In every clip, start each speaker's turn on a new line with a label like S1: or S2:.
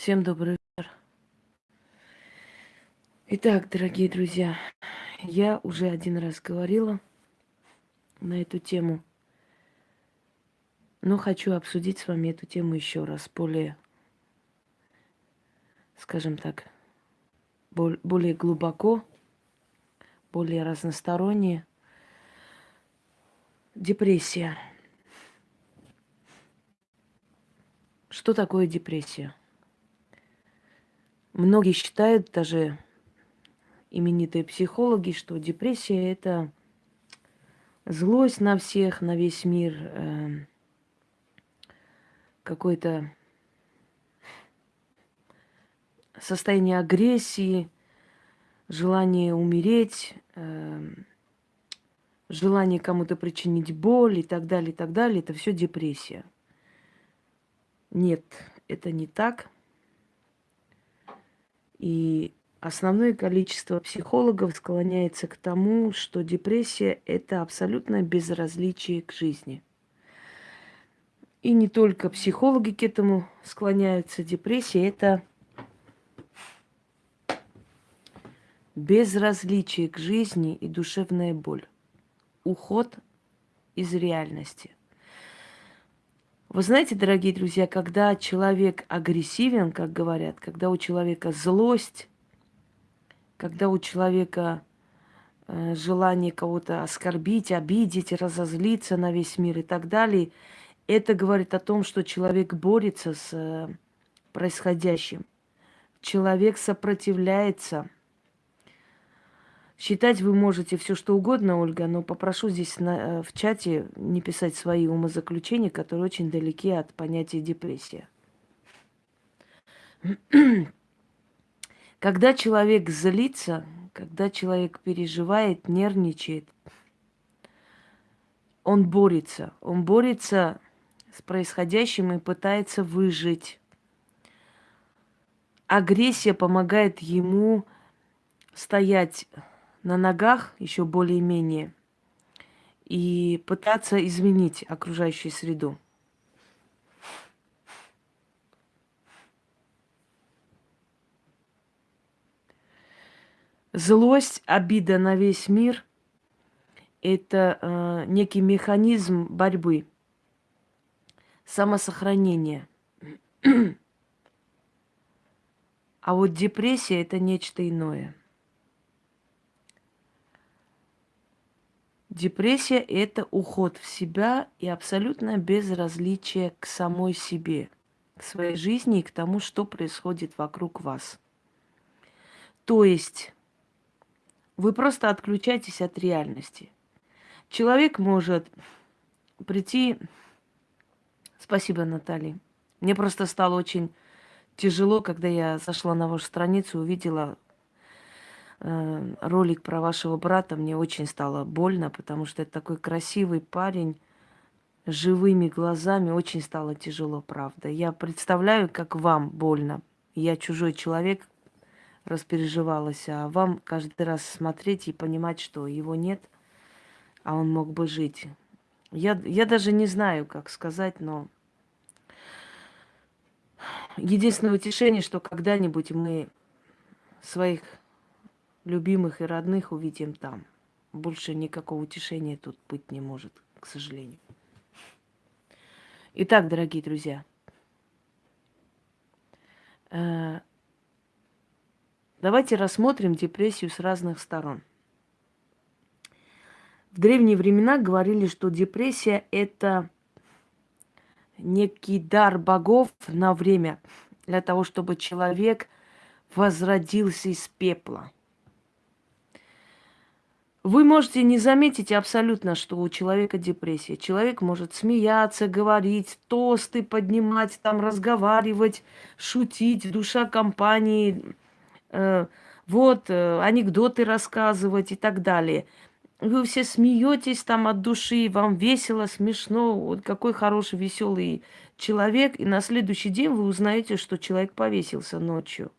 S1: Всем добрый вечер. Итак, дорогие друзья, я уже один раз говорила на эту тему, но хочу обсудить с вами эту тему еще раз, более, скажем так, более глубоко, более разносторонне. Депрессия. Что такое депрессия? Многие считают, даже именитые психологи, что депрессия это злость на всех, на весь мир, э, какое-то состояние агрессии, желание умереть, э, желание кому-то причинить боль и так далее, и так далее. Это все депрессия. Нет, это не так. И основное количество психологов склоняется к тому, что депрессия – это абсолютное безразличие к жизни. И не только психологи к этому склоняются. Депрессия – это безразличие к жизни и душевная боль. Уход из реальности. Вы знаете, дорогие друзья, когда человек агрессивен, как говорят, когда у человека злость, когда у человека э, желание кого-то оскорбить, обидеть, разозлиться на весь мир и так далее, это говорит о том, что человек борется с э, происходящим. Человек сопротивляется – Считать вы можете все что угодно, Ольга, но попрошу здесь на, э, в чате не писать свои умозаключения, которые очень далеки от понятия депрессия. Когда человек злится, когда человек переживает, нервничает, он борется. Он борется с происходящим и пытается выжить. Агрессия помогает ему стоять на ногах еще более-менее и пытаться изменить окружающую среду. Злость, обида на весь мир – это э, некий механизм борьбы, самосохранения. а вот депрессия – это нечто иное – Депрессия – это уход в себя и абсолютное безразличие к самой себе, к своей жизни и к тому, что происходит вокруг вас. То есть вы просто отключаетесь от реальности. Человек может прийти... Спасибо, Наталья. Мне просто стало очень тяжело, когда я зашла на вашу страницу, увидела ролик про вашего брата, мне очень стало больно, потому что это такой красивый парень живыми глазами. Очень стало тяжело, правда. Я представляю, как вам больно. Я чужой человек, распереживалась, а вам каждый раз смотреть и понимать, что его нет, а он мог бы жить. Я, я даже не знаю, как сказать, но единственное утешение, что когда-нибудь мы своих любимых и родных увидим там. Больше никакого утешения тут быть не может, к сожалению. Итак, дорогие друзья, э, давайте рассмотрим депрессию с разных сторон. В древние времена говорили, что депрессия – это некий дар богов на время для того, чтобы человек возродился из пепла – вы можете не заметить абсолютно, что у человека депрессия. Человек может смеяться, говорить, тосты поднимать, там разговаривать, шутить, душа компании, э, вот, э, анекдоты рассказывать и так далее. Вы все смеетесь там от души, вам весело, смешно, вот какой хороший, веселый человек. И на следующий день вы узнаете, что человек повесился ночью.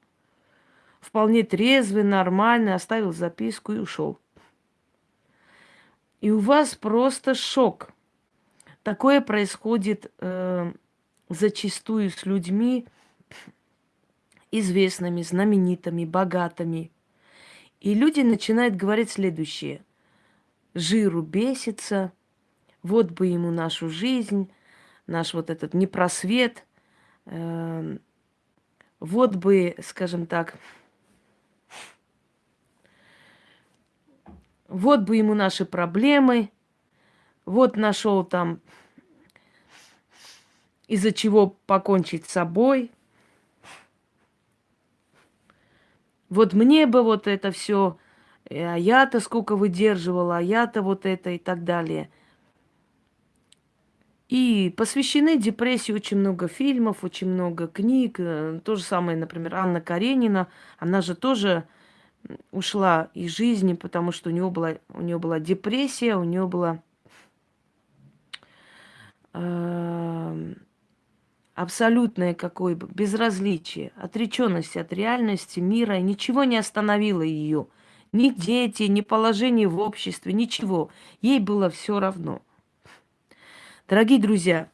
S1: Вполне трезвый, нормальный, оставил записку и ушел. И у вас просто шок. Такое происходит э, зачастую с людьми, известными, знаменитыми, богатыми. И люди начинают говорить следующее. Жиру бесится, вот бы ему нашу жизнь, наш вот этот непросвет, э, вот бы, скажем так, вот бы ему наши проблемы, вот нашел там, из-за чего покончить с собой. Вот мне бы вот это все, а я-то сколько выдерживала, а я-то вот это и так далее. И посвящены депрессии очень много фильмов, очень много книг. Э, то же самое, например, Анна Каренина. Она же тоже ушла из жизни, потому что у нее была, у нее была депрессия, у нее была э, абсолютное какое бы безразличие, отреченность от реальности мира, и ничего не остановило ее. Ни дети, ни положение в обществе, ничего. Ей было все равно. Дорогие друзья,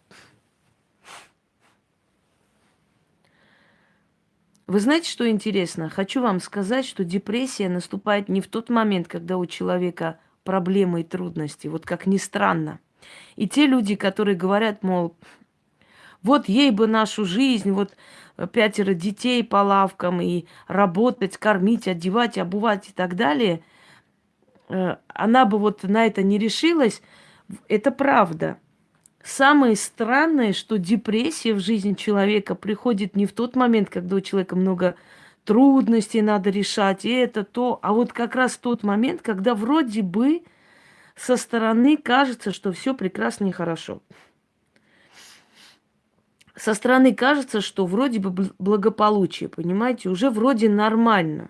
S1: Вы знаете, что интересно? Хочу вам сказать, что депрессия наступает не в тот момент, когда у человека проблемы и трудности, вот как ни странно. И те люди, которые говорят, мол, вот ей бы нашу жизнь, вот пятеро детей по лавкам и работать, кормить, одевать, обувать и так далее, э, она бы вот на это не решилась, это правда. Самое странное, что депрессия в жизни человека приходит не в тот момент, когда у человека много трудностей надо решать, и это то, а вот как раз тот момент, когда вроде бы со стороны кажется, что все прекрасно и хорошо. Со стороны кажется, что вроде бы благополучие, понимаете, уже вроде нормально.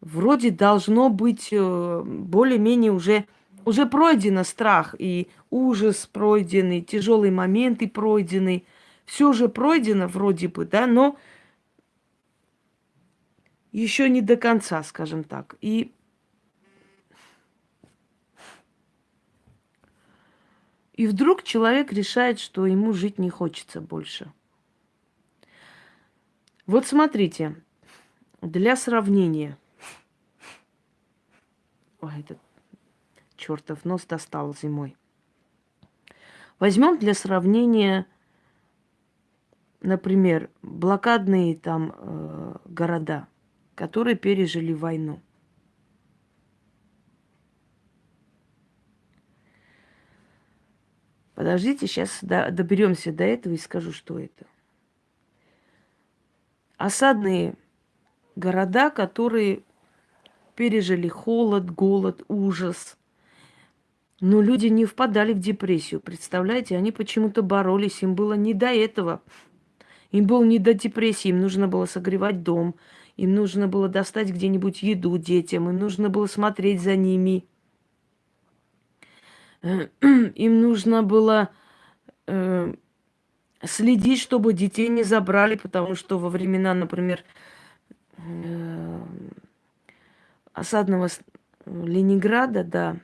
S1: Вроде должно быть э, более-менее уже уже пройдено страх и ужас пройденный, тяжелые моменты пройдены. Все же пройдено вроде бы, да, но еще не до конца, скажем так. И И вдруг человек решает, что ему жить не хочется больше. Вот смотрите, для сравнения. Ой, этот чертов нос достал зимой. Возьмем для сравнения, например, блокадные там э, города, которые пережили войну. Подождите, сейчас до, доберемся до этого и скажу, что это. Осадные города, которые пережили холод, голод, ужас, но люди не впадали в депрессию, представляете? Они почему-то боролись, им было не до этого. Им было не до депрессии, им нужно было согревать дом, им нужно было достать где-нибудь еду детям, им нужно было смотреть за ними. Им нужно было э, следить, чтобы детей не забрали, потому что во времена, например, э, осадного Ленинграда, да,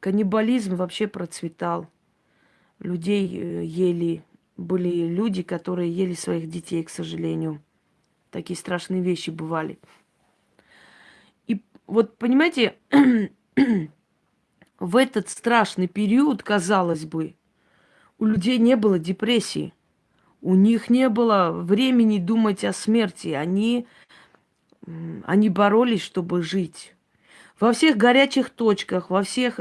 S1: каннибализм вообще процветал. Людей э, ели, были люди, которые ели своих детей, к сожалению. Такие страшные вещи бывали. И вот, понимаете, в этот страшный период, казалось бы, у людей не было депрессии. У них не было времени думать о смерти. Они, они боролись, чтобы жить. Во всех горячих точках, во всех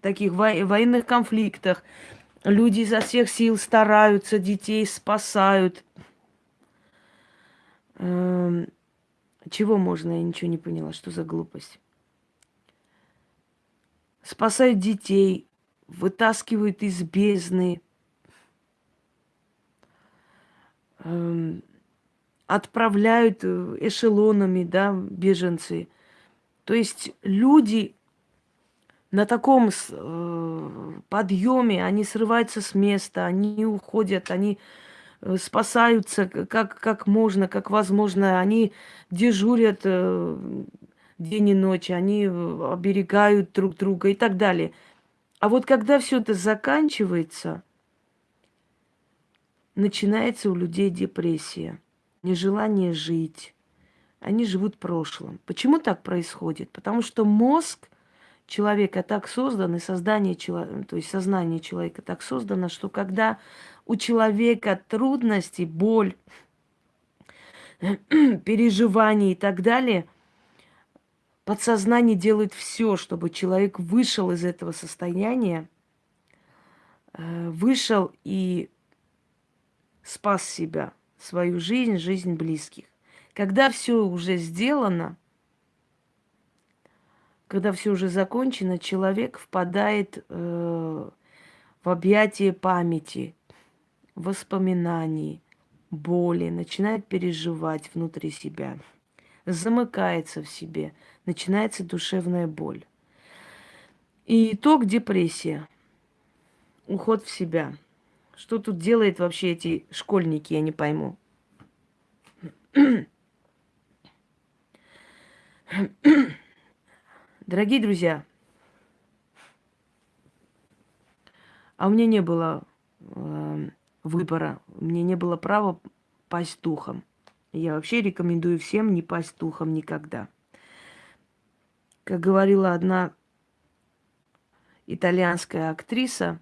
S1: таких военных конфликтах люди изо всех сил стараются, детей спасают. Эм, чего можно? Я ничего не поняла. Что за глупость? Спасают детей, вытаскивают из бездны, эм, отправляют э, эшелонами, да, беженцы – то есть люди на таком э, подъеме, они срываются с места, они уходят, они э, спасаются как, как можно, как возможно, они дежурят э, день и ночь, они оберегают друг друга и так далее. А вот когда все это заканчивается, начинается у людей депрессия, нежелание жить. Они живут прошлым. Почему так происходит? Потому что мозг человека так создан, и создание человека, то есть сознание человека так создано, что когда у человека трудности, боль, переживания и так далее, подсознание делает все, чтобы человек вышел из этого состояния, э, вышел и спас себя, свою жизнь, жизнь близких. Когда все уже сделано, когда все уже закончено, человек впадает э, в объятие памяти, воспоминаний, боли, начинает переживать внутри себя, замыкается в себе, начинается душевная боль. И итог депрессия, уход в себя. Что тут делают вообще эти школьники, я не пойму. Дорогие друзья, а у меня не было э, выбора, меня не было права пасть духом. Я вообще рекомендую всем не пасть духом никогда. Как говорила одна итальянская актриса,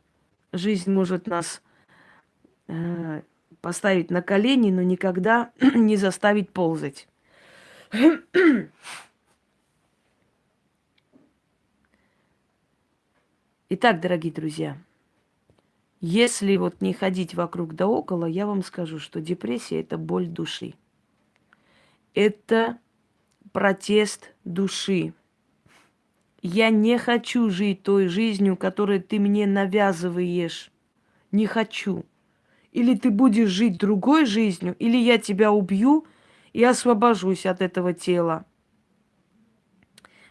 S1: жизнь может нас э, поставить на колени, но никогда не заставить ползать. Итак, дорогие друзья, если вот не ходить вокруг да около, я вам скажу, что депрессия – это боль души. Это протест души. Я не хочу жить той жизнью, которую ты мне навязываешь. Не хочу. Или ты будешь жить другой жизнью, или я тебя убью и освобожусь от этого тела.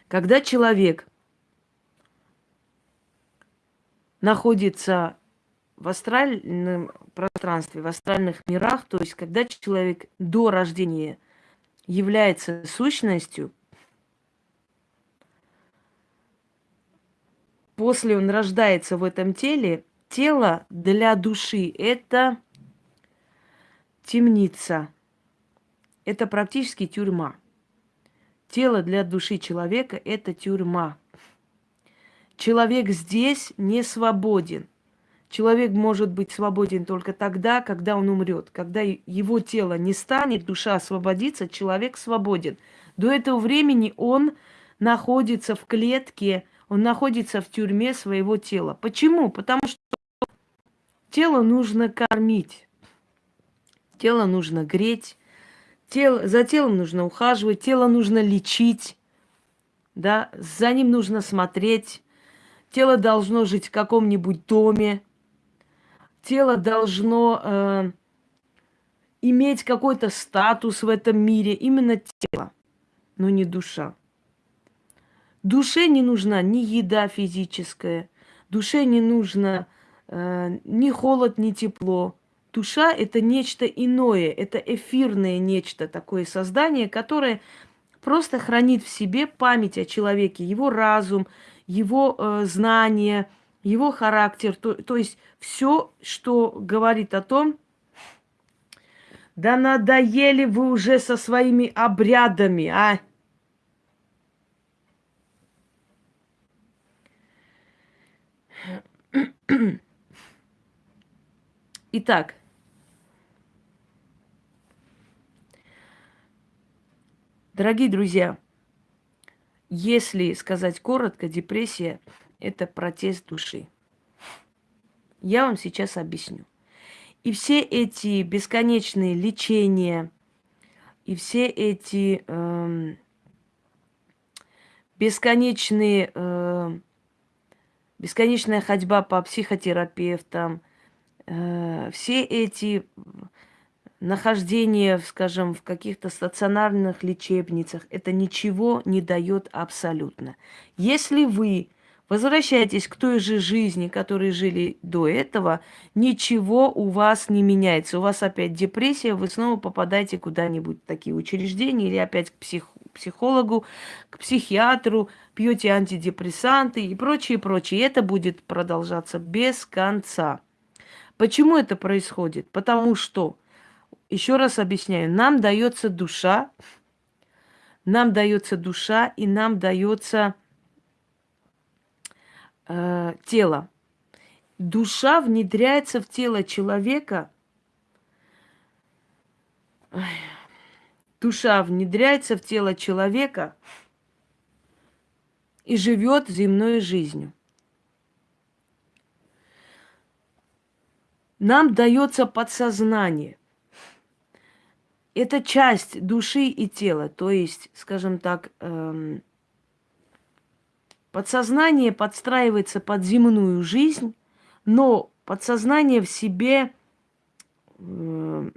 S1: Когда человек находится в астральном пространстве, в астральных мирах, то есть когда человек до рождения является сущностью, после он рождается в этом теле, тело для души – это темница, это практически тюрьма. Тело для души человека – это тюрьма – Человек здесь не свободен. Человек может быть свободен только тогда, когда он умрет. Когда его тело не станет, душа освободится, человек свободен. До этого времени он находится в клетке, он находится в тюрьме своего тела. Почему? Потому что тело нужно кормить, тело нужно греть, тело, за телом нужно ухаживать, тело нужно лечить, да, за ним нужно смотреть, Тело должно жить в каком-нибудь доме. Тело должно э, иметь какой-то статус в этом мире. Именно тело, но не душа. Душе не нужна ни еда физическая, душе не нужно э, ни холод, ни тепло. Душа – это нечто иное, это эфирное нечто, такое создание, которое просто хранит в себе память о человеке, его разум, его э, знания, его характер, то, то есть все, что говорит о том, да надоели вы уже со своими обрядами, а? Итак, дорогие друзья, если сказать коротко, депрессия – это протест души. Я вам сейчас объясню. И все эти бесконечные лечения, и все эти э, бесконечные, э, бесконечная ходьба по психотерапевтам, э, все эти нахождение, скажем, в каких-то стационарных лечебницах, это ничего не дает абсолютно. Если вы возвращаетесь к той же жизни, которой жили до этого, ничего у вас не меняется. У вас опять депрессия, вы снова попадаете куда-нибудь в такие учреждения или опять к псих, психологу, к психиатру, пьете антидепрессанты и прочее, прочее. Это будет продолжаться без конца. Почему это происходит? Потому что, еще раз объясняю, нам дается душа, нам дается душа и нам дается э, тело. Душа внедряется в тело человека. Душа внедряется в тело человека и живет земной жизнью. Нам дается подсознание. Это часть души и тела. То есть, скажем так, эм, подсознание подстраивается под земную жизнь, но подсознание в себе э,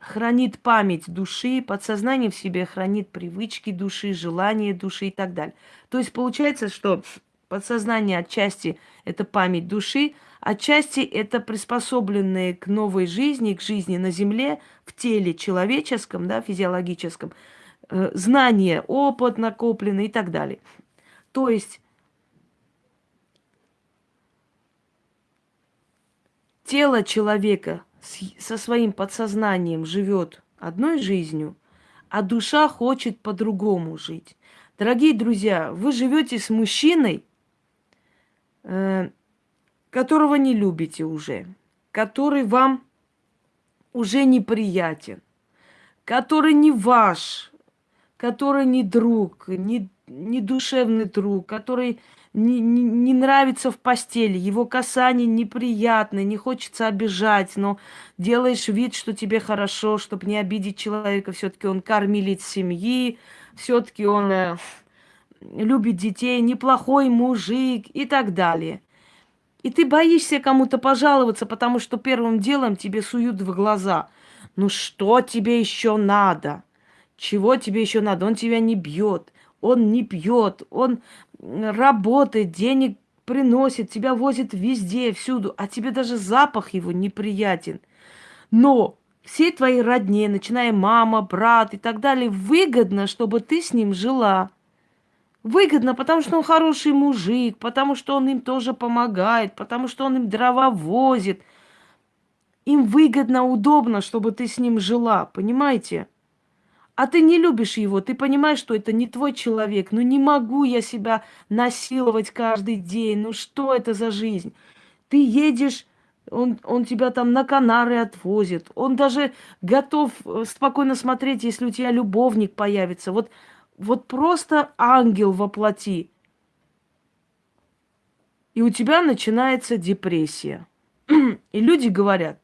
S1: хранит память души, подсознание в себе хранит привычки души, желания души и так далее. То есть получается, что подсознание отчасти это память души, Отчасти это приспособленные к новой жизни, к жизни на Земле, в теле человеческом, да, физиологическом, э, знания, опыт накопленный и так далее. То есть тело человека со своим подсознанием живет одной жизнью, а душа хочет по-другому жить. Дорогие друзья, вы живете с мужчиной, э, которого не любите уже, который вам уже неприятен, который не ваш, который не друг, не, не душевный друг, который не, не, не нравится в постели, его касание неприятное, не хочется обижать, но делаешь вид, что тебе хорошо, чтобы не обидеть человека, все-таки он кормилец семьи, все-таки он э, любит детей, неплохой мужик и так далее. И ты боишься кому-то пожаловаться, потому что первым делом тебе суют в глаза. Ну что тебе еще надо? Чего тебе еще надо? Он тебя не бьет, он не пьет, он работает, денег приносит, тебя возит везде, всюду, а тебе даже запах его неприятен. Но все твои родне, начиная мама, брат и так далее, выгодно, чтобы ты с ним жила. Выгодно, потому что он хороший мужик, потому что он им тоже помогает, потому что он им дрова возит. Им выгодно, удобно, чтобы ты с ним жила, понимаете? А ты не любишь его, ты понимаешь, что это не твой человек. Ну не могу я себя насиловать каждый день. Ну что это за жизнь? Ты едешь, он, он тебя там на Канары отвозит. Он даже готов э, спокойно смотреть, если у тебя любовник появится. Вот вот просто ангел воплоти. И у тебя начинается депрессия. И люди говорят,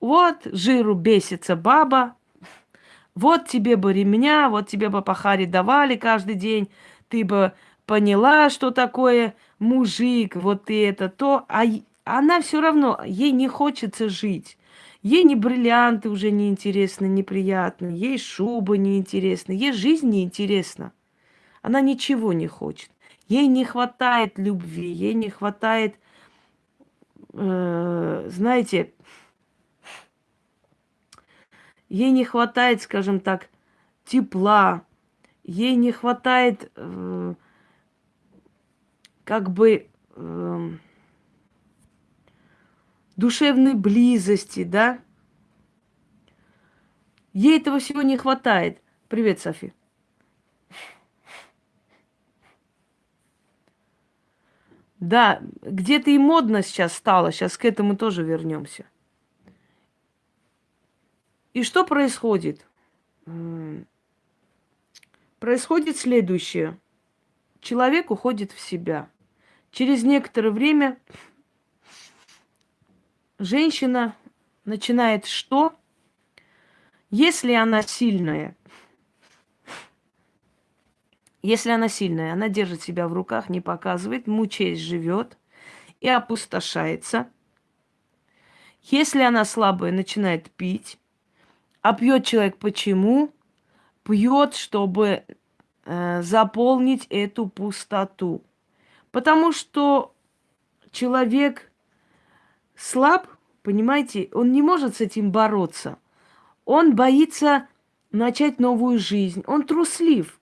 S1: вот жиру бесится баба, вот тебе бы ремня, вот тебе бы пахари давали каждый день, ты бы поняла, что такое мужик, вот и это, то, а она все равно, ей не хочется жить. Ей не бриллианты уже не интересны, неприятны, ей шуба не интересна, ей жизнь не интересна. Она ничего не хочет. Ей не хватает любви, ей не хватает, э, знаете, ей не хватает, скажем так, тепла, ей не хватает э, как бы э, душевной близости, да? Ей этого всего не хватает. Привет, Софи. Да, где-то и модно сейчас стало, сейчас к этому тоже вернемся. И что происходит? Происходит следующее. Человек уходит в себя. Через некоторое время женщина начинает что? Если она сильная, если она сильная, она держит себя в руках, не показывает, мучаясь живет и опустошается. Если она слабая, начинает пить. А пьет человек почему? Пьет, чтобы э, заполнить эту пустоту. Потому что человек слаб, понимаете, он не может с этим бороться. Он боится начать новую жизнь. Он труслив.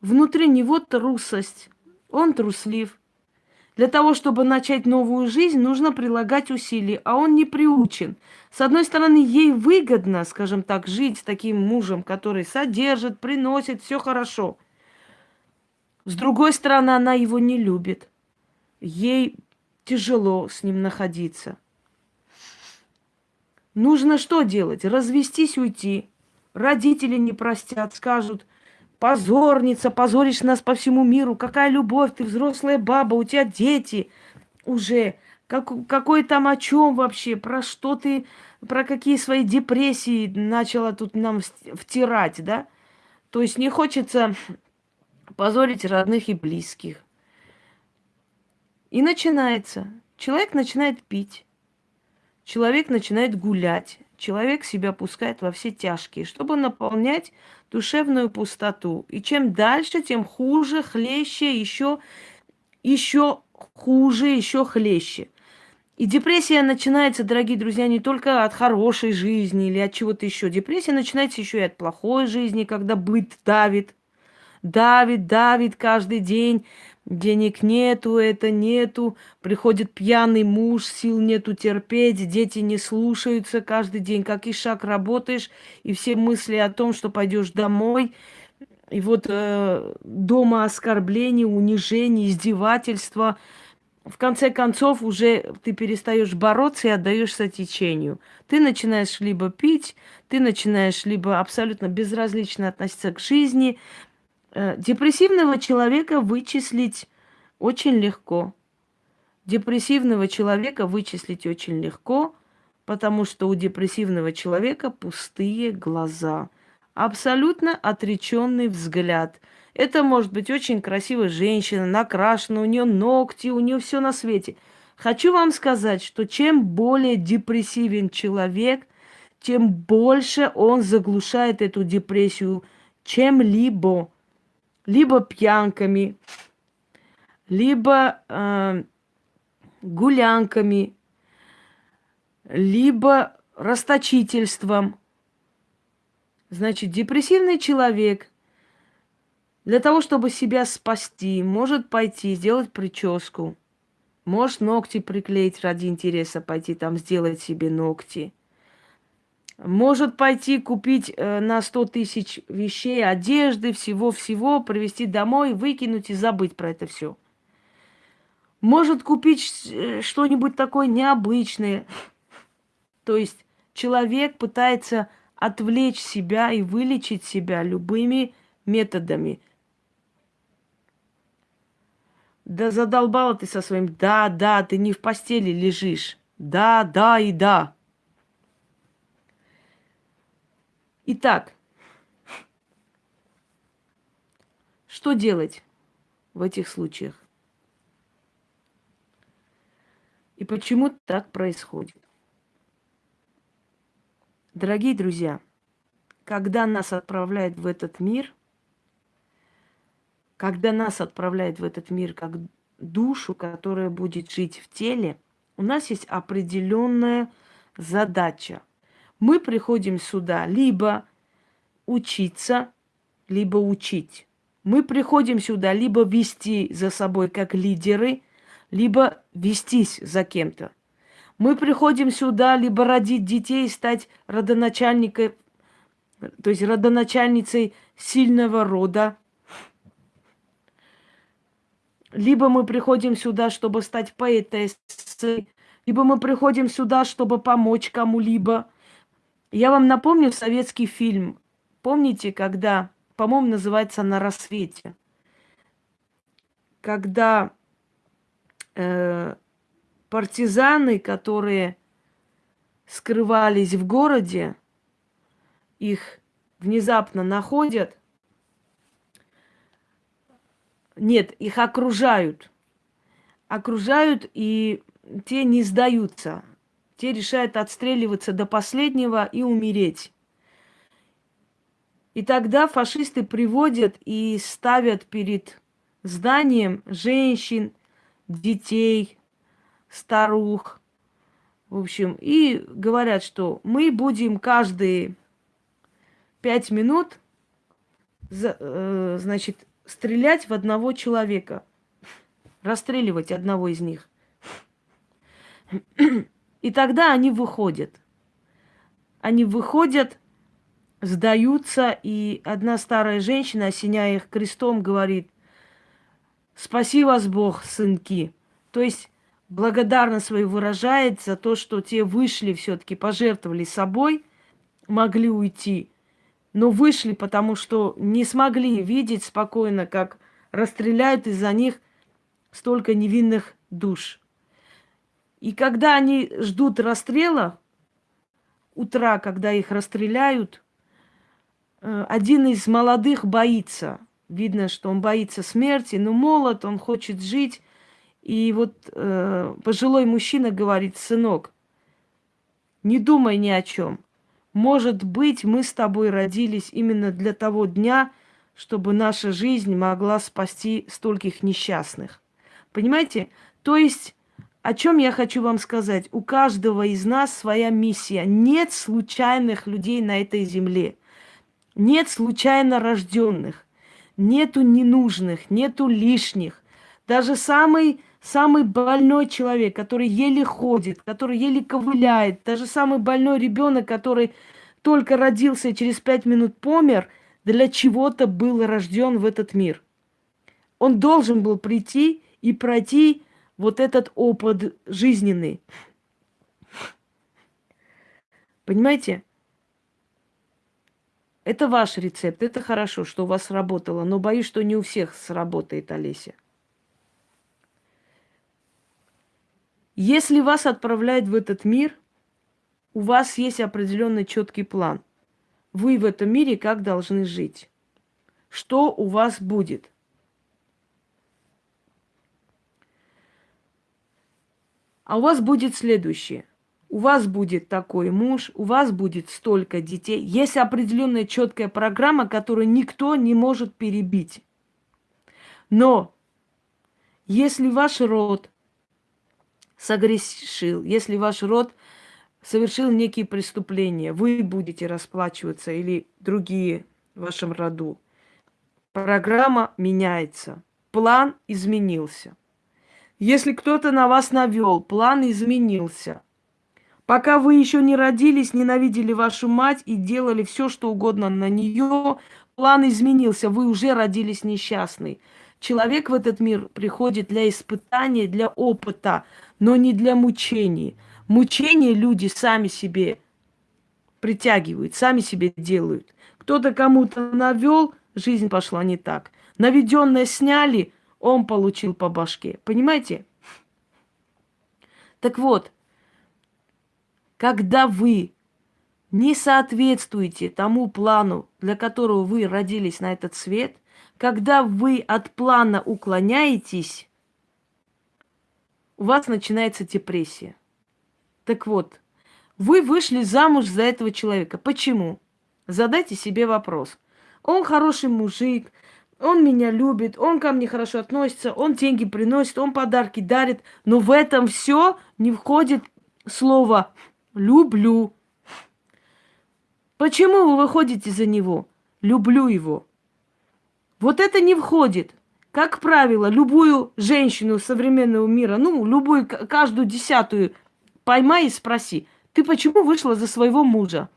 S1: Внутри него трусость. Он труслив. Для того, чтобы начать новую жизнь, нужно прилагать усилия, а он не приучен. С одной стороны, ей выгодно, скажем так, жить с таким мужем, который содержит, приносит, все хорошо. С другой стороны, она его не любит. Ей тяжело с ним находиться. Нужно что делать? Развестись, уйти. Родители не простят, скажут, позорница, позоришь нас по всему миру. Какая любовь, ты взрослая баба, у тебя дети уже. Как, какой там о чем вообще? Про что ты, про какие свои депрессии начала тут нам втирать, да? То есть не хочется позорить родных и близких. И начинается. Человек начинает пить. Человек начинает гулять. Человек себя пускает во все тяжкие, чтобы наполнять душевную пустоту. И чем дальше, тем хуже, хлеще, еще, еще хуже, еще хлеще. И депрессия начинается, дорогие друзья, не только от хорошей жизни или от чего-то еще. Депрессия начинается еще и от плохой жизни, когда быт давит, давит, давит каждый день. Денег нету, это нету. Приходит пьяный муж, сил нету терпеть, дети не слушаются каждый день. Как и шаг работаешь, и все мысли о том, что пойдешь домой. И вот э, дома оскорбления, унижения, издевательства. В конце концов, уже ты перестаешь бороться и отдаешься течению. Ты начинаешь либо пить, ты начинаешь либо абсолютно безразлично относиться к жизни, депрессивного человека вычислить очень легко. Депрессивного человека вычислить очень легко, потому что у депрессивного человека пустые глаза, абсолютно отреченный взгляд. Это может быть очень красивая женщина, накрашена, у нее ногти, у нее все на свете. Хочу вам сказать, что чем более депрессивен человек, тем больше он заглушает эту депрессию чем-либо либо пьянками, либо э, гулянками, либо расточительством. Значит, депрессивный человек для того, чтобы себя спасти, может пойти сделать прическу, может ногти приклеить ради интереса, пойти там сделать себе ногти – может пойти купить э, на 100 тысяч вещей, одежды, всего-всего, привезти домой, выкинуть и забыть про это все. Может купить э, что-нибудь такое необычное. То есть человек пытается отвлечь себя и вылечить себя любыми методами. Да задолбала ты со своим «да, да, ты не в постели лежишь». Да, да и да. Итак, что делать в этих случаях? И почему так происходит? Дорогие друзья, когда нас отправляют в этот мир, когда нас отправляют в этот мир как душу, которая будет жить в теле, у нас есть определенная задача – мы приходим сюда либо учиться, либо учить. Мы приходим сюда либо вести за собой как лидеры, либо вестись за кем-то. Мы приходим сюда либо родить детей, стать родоначальником, то есть родоначальницей сильного рода, либо мы приходим сюда, чтобы стать поэтессой, либо мы приходим сюда, чтобы помочь кому-либо – я вам напомню советский фильм. Помните, когда, по-моему, называется «На рассвете», когда э, партизаны, которые скрывались в городе, их внезапно находят. Нет, их окружают. Окружают, и те не сдаются. Те решают отстреливаться до последнего и умереть. И тогда фашисты приводят и ставят перед зданием женщин, детей, старух, в общем, и говорят, что мы будем каждые пять минут, э, значит, стрелять в одного человека. расстреливать одного из них. И тогда они выходят. Они выходят, сдаются, и одна старая женщина, осеняя их крестом, говорит, спаси вас Бог, сынки. То есть благодарно свою выражает за то, что те вышли все-таки, пожертвовали собой, могли уйти, но вышли, потому что не смогли видеть спокойно, как расстреляют из-за них столько невинных душ. И когда они ждут расстрела, утра, когда их расстреляют, э, один из молодых боится. Видно, что он боится смерти, но молод, он хочет жить. И вот э, пожилой мужчина говорит, сынок, не думай ни о чем. Может быть, мы с тобой родились именно для того дня, чтобы наша жизнь могла спасти стольких несчастных. Понимаете? То есть, о чем я хочу вам сказать? У каждого из нас своя миссия. Нет случайных людей на этой земле. Нет случайно рожденных. Нету ненужных, нету лишних. Даже самый самый больной человек, который еле ходит, который еле ковыляет, даже самый больной ребенок, который только родился и через пять минут помер, для чего-то был рожден в этот мир. Он должен был прийти и пройти вот этот опыт жизненный. Понимаете? Это ваш рецепт, это хорошо, что у вас сработало, но боюсь, что не у всех сработает, Олеся. Если вас отправляют в этот мир, у вас есть определенный четкий план. Вы в этом мире как должны жить? Что у вас будет? А у вас будет следующее. У вас будет такой муж, у вас будет столько детей. Есть определенная четкая программа, которую никто не может перебить. Но если ваш род согрешил, если ваш род совершил некие преступления, вы будете расплачиваться или другие в вашем роду. Программа меняется, план изменился. Если кто-то на вас навел, план изменился. Пока вы еще не родились, ненавидели вашу мать и делали все, что угодно на нее, план изменился, вы уже родились несчастный. Человек в этот мир приходит для испытания, для опыта, но не для мучений. Мучения люди сами себе притягивают, сами себе делают. Кто-то кому-то навел, жизнь пошла не так. Наведенное сняли, он получил по башке. Понимаете? Так вот, когда вы не соответствуете тому плану, для которого вы родились на этот свет, когда вы от плана уклоняетесь, у вас начинается депрессия. Так вот, вы вышли замуж за этого человека. Почему? Задайте себе вопрос. Он хороший мужик, он меня любит, он ко мне хорошо относится, он деньги приносит, он подарки дарит, но в этом все не входит слово «люблю». Почему вы выходите за него? Люблю его. Вот это не входит. Как правило, любую женщину современного мира, ну, любую, каждую десятую поймай и спроси, ты почему вышла за своего мужа?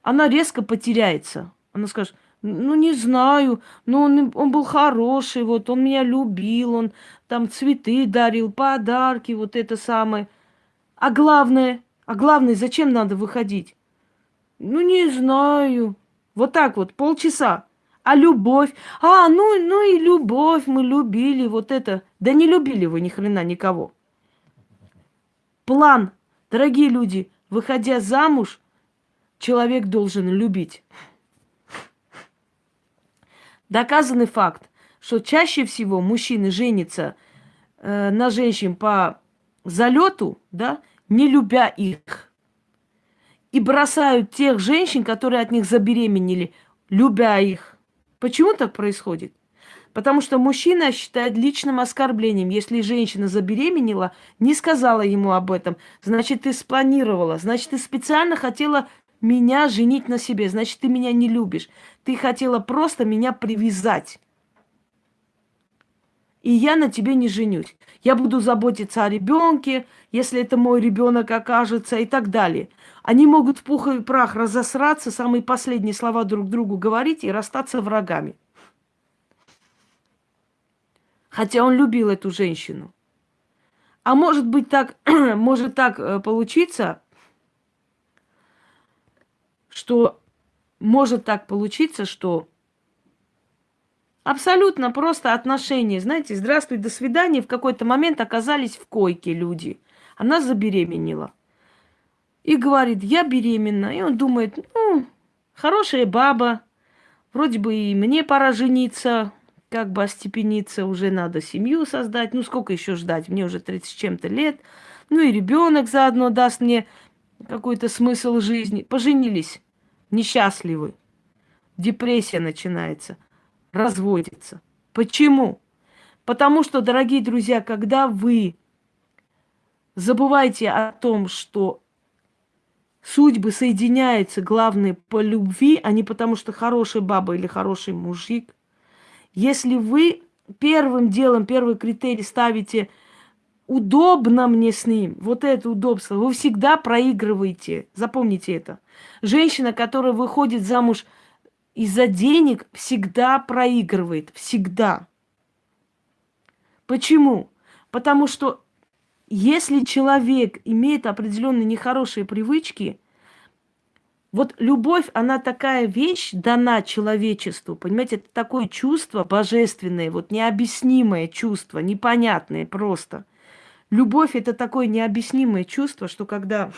S1: Она резко потеряется. Она скажет, ну, не знаю, но он, он был хороший, вот, он меня любил, он там цветы дарил, подарки, вот это самое. А главное, а главное, зачем надо выходить? Ну, не знаю. Вот так вот, полчаса. А любовь? А, ну, ну и любовь, мы любили, вот это. Да не любили вы ни хрена никого. План. Дорогие люди, выходя замуж, человек должен любить. Доказанный факт, что чаще всего мужчины женятся э, на женщин по залету, да, не любя их. И бросают тех женщин, которые от них забеременели, любя их. Почему так происходит? Потому что мужчина считает личным оскорблением, если женщина забеременела, не сказала ему об этом, значит, ты спланировала, значит, ты специально хотела меня женить на себе, значит, ты меня не любишь. Ты хотела просто меня привязать. и я на тебе не женюсь. Я буду заботиться о ребенке, если это мой ребенок окажется и так далее. Они могут в пух и прах разосраться, самые последние слова друг другу говорить и расстаться врагами. Хотя он любил эту женщину. А может быть так, может так э, получиться, что может так получиться, что абсолютно просто отношения, знаете, здравствуй, до свидания, в какой-то момент оказались в койке люди. Она забеременела. И говорит, я беременна. И он думает, ну, хорошая баба, вроде бы и мне пора жениться, как бы остепениться, уже надо семью создать. Ну, сколько еще ждать? Мне уже 30 с чем-то лет. Ну, и ребенок заодно даст мне какой-то смысл жизни. Поженились, несчастливы. Депрессия начинается, разводится. Почему? Потому что, дорогие друзья, когда вы забываете о том, что судьбы соединяются, главное, по любви, а не потому, что хорошая баба или хороший мужик, если вы первым делом, первый критерий ставите удобно мне с ним, вот это удобство, вы всегда проигрываете. Запомните это. Женщина, которая выходит замуж из-за денег, всегда проигрывает. Всегда. Почему? Потому что если человек имеет определенные нехорошие привычки, вот любовь, она такая вещь, дана человечеству, понимаете, это такое чувство божественное, вот необъяснимое чувство, непонятное просто. Любовь – это такое необъяснимое чувство, что когда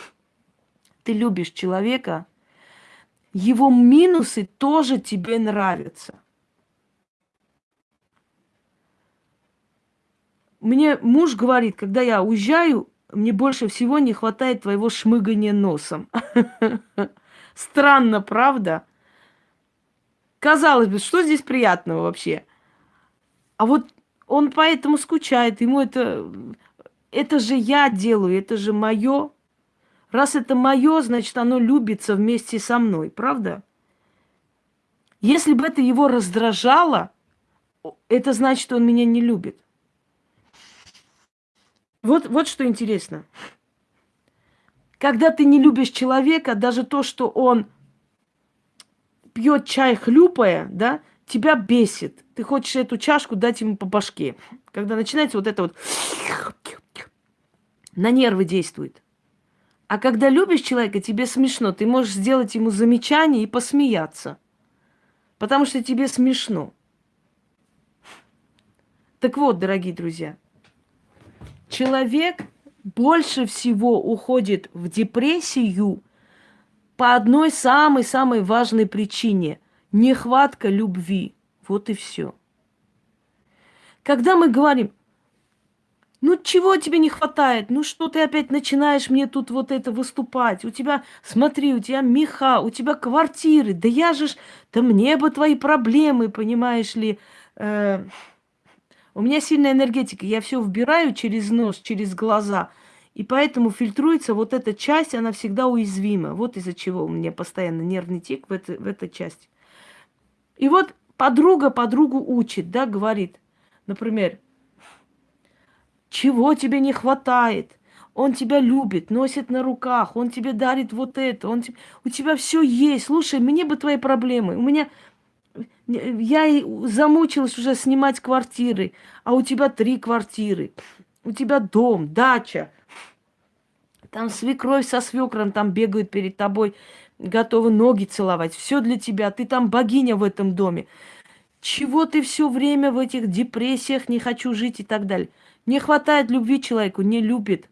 S1: ты любишь человека, его минусы тоже тебе нравятся. Мне муж говорит, когда я уезжаю, мне больше всего не хватает твоего шмыгания носом. Странно, правда? Казалось бы, что здесь приятного вообще? А вот он поэтому скучает, ему это... Это же я делаю, это же мое. Раз это мое, значит, оно любится вместе со мной, правда? Если бы это его раздражало, это значит, что он меня не любит. Вот, вот что интересно. Когда ты не любишь человека, даже то, что он пьет чай хлюпая, да, тебя бесит. Ты хочешь эту чашку дать ему по башке. Когда начинается вот это вот на нервы действует. А когда любишь человека, тебе смешно. Ты можешь сделать ему замечание и посмеяться. Потому что тебе смешно. Так вот, дорогие друзья, человек больше всего уходит в депрессию по одной самой-самой важной причине – нехватка любви. Вот и все. Когда мы говорим, ну чего тебе не хватает? Ну что ты опять начинаешь мне тут вот это выступать? У тебя, смотри, у тебя меха, у тебя квартиры. Да я же ж, да мне бы твои проблемы, понимаешь ли. Э, у меня сильная энергетика, я все вбираю через нос, через глаза. И поэтому фильтруется вот эта часть, она всегда уязвима. Вот из-за чего у меня постоянно нервный тик в, это, в этой части. И вот подруга подругу учит, да, говорит, например, чего тебе не хватает? Он тебя любит, носит на руках, он тебе дарит вот это, он тебе... у тебя все есть. Слушай, мне бы твои проблемы. У меня я замучилась уже снимать квартиры, а у тебя три квартиры. У тебя дом, дача. Там свекровь со свекром там бегают перед тобой, готовы ноги целовать. Все для тебя. Ты там богиня в этом доме. Чего ты все время в этих депрессиях, не хочу жить и так далее. Не хватает любви человеку, не любит.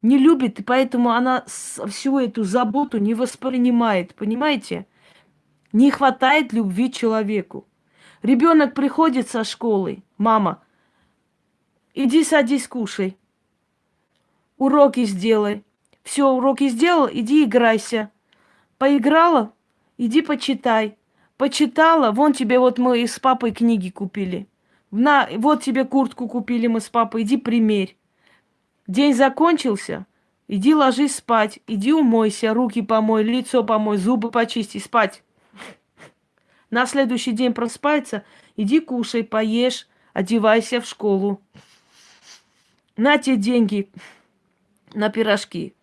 S1: Не любит, и поэтому она всю эту заботу не воспринимает. Понимаете? Не хватает любви человеку. Ребенок приходит со школы, мама, иди садись, кушай. Уроки сделай. Все, уроки сделал, иди играйся. Поиграла, иди почитай. Почитала, вон тебе вот мы с папой книги купили. На, вот тебе куртку купили мы с папой, иди примерь. День закончился, иди ложись спать, иди умойся, руки помой, лицо помой, зубы почисти, спать. На следующий день проспается, иди кушай, поешь, одевайся в школу. На те деньги на пирожки.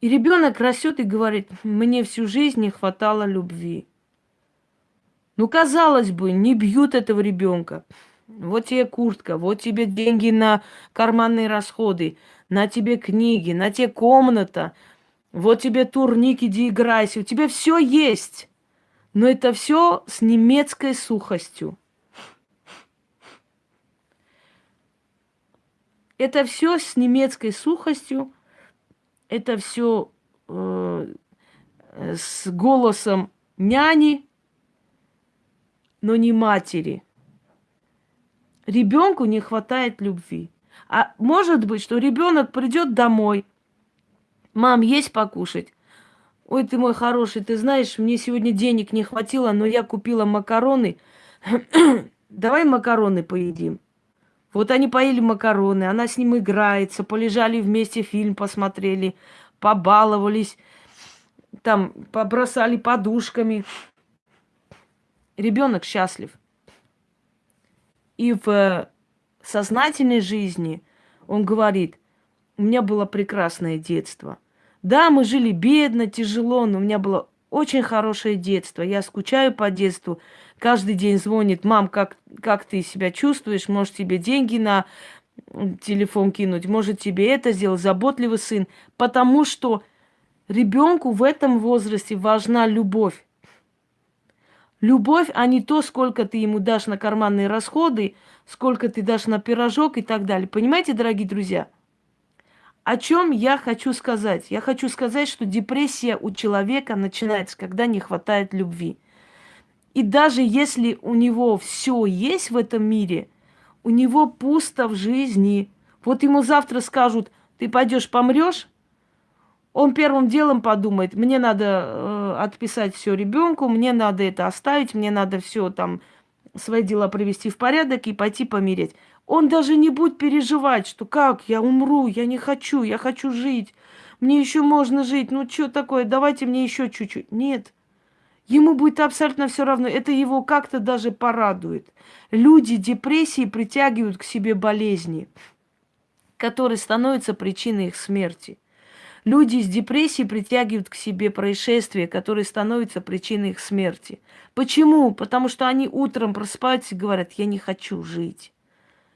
S1: И ребенок растет и говорит, мне всю жизнь не хватало любви. Ну, казалось бы, не бьют этого ребенка. Вот тебе куртка, вот тебе деньги на карманные расходы, на тебе книги, на тебе комната, вот тебе турник, иди играйся. У тебя все есть. Но это все с немецкой сухостью. Это все с немецкой сухостью, это все э, с голосом няни, но не матери. Ребенку не хватает любви. А может быть, что ребенок придет домой. Мам, есть покушать? Ой, ты мой хороший, ты знаешь, мне сегодня денег не хватило, но я купила макароны. Давай макароны поедим. Вот они поели макароны, она с ним играется, полежали вместе, фильм посмотрели, побаловались, там побросали подушками. Ребенок счастлив. И в сознательной жизни он говорит, у меня было прекрасное детство. Да, мы жили бедно, тяжело, но у меня было очень хорошее детство. Я скучаю по детству каждый день звонит, мам, как, как ты себя чувствуешь, может тебе деньги на телефон кинуть, может тебе это сделать, заботливый сын. Потому что ребенку в этом возрасте важна любовь. Любовь, а не то, сколько ты ему дашь на карманные расходы, сколько ты дашь на пирожок и так далее. Понимаете, дорогие друзья? О чем я хочу сказать? Я хочу сказать, что депрессия у человека начинается, когда не хватает любви. И даже если у него все есть в этом мире, у него пусто в жизни. Вот ему завтра скажут, ты пойдешь помрешь, он первым делом подумает, мне надо э, отписать все ребенку, мне надо это оставить, мне надо все там свои дела привести в порядок и пойти помереть. Он даже не будет переживать, что как, я умру, я не хочу, я хочу жить, мне еще можно жить, ну что такое, давайте мне еще чуть-чуть. Нет, Ему будет абсолютно все равно. Это его как-то даже порадует. Люди депрессии притягивают к себе болезни, которые становятся причиной их смерти. Люди с депрессией притягивают к себе происшествия, которые становятся причиной их смерти. Почему? Потому что они утром просыпаются и говорят, я не хочу жить.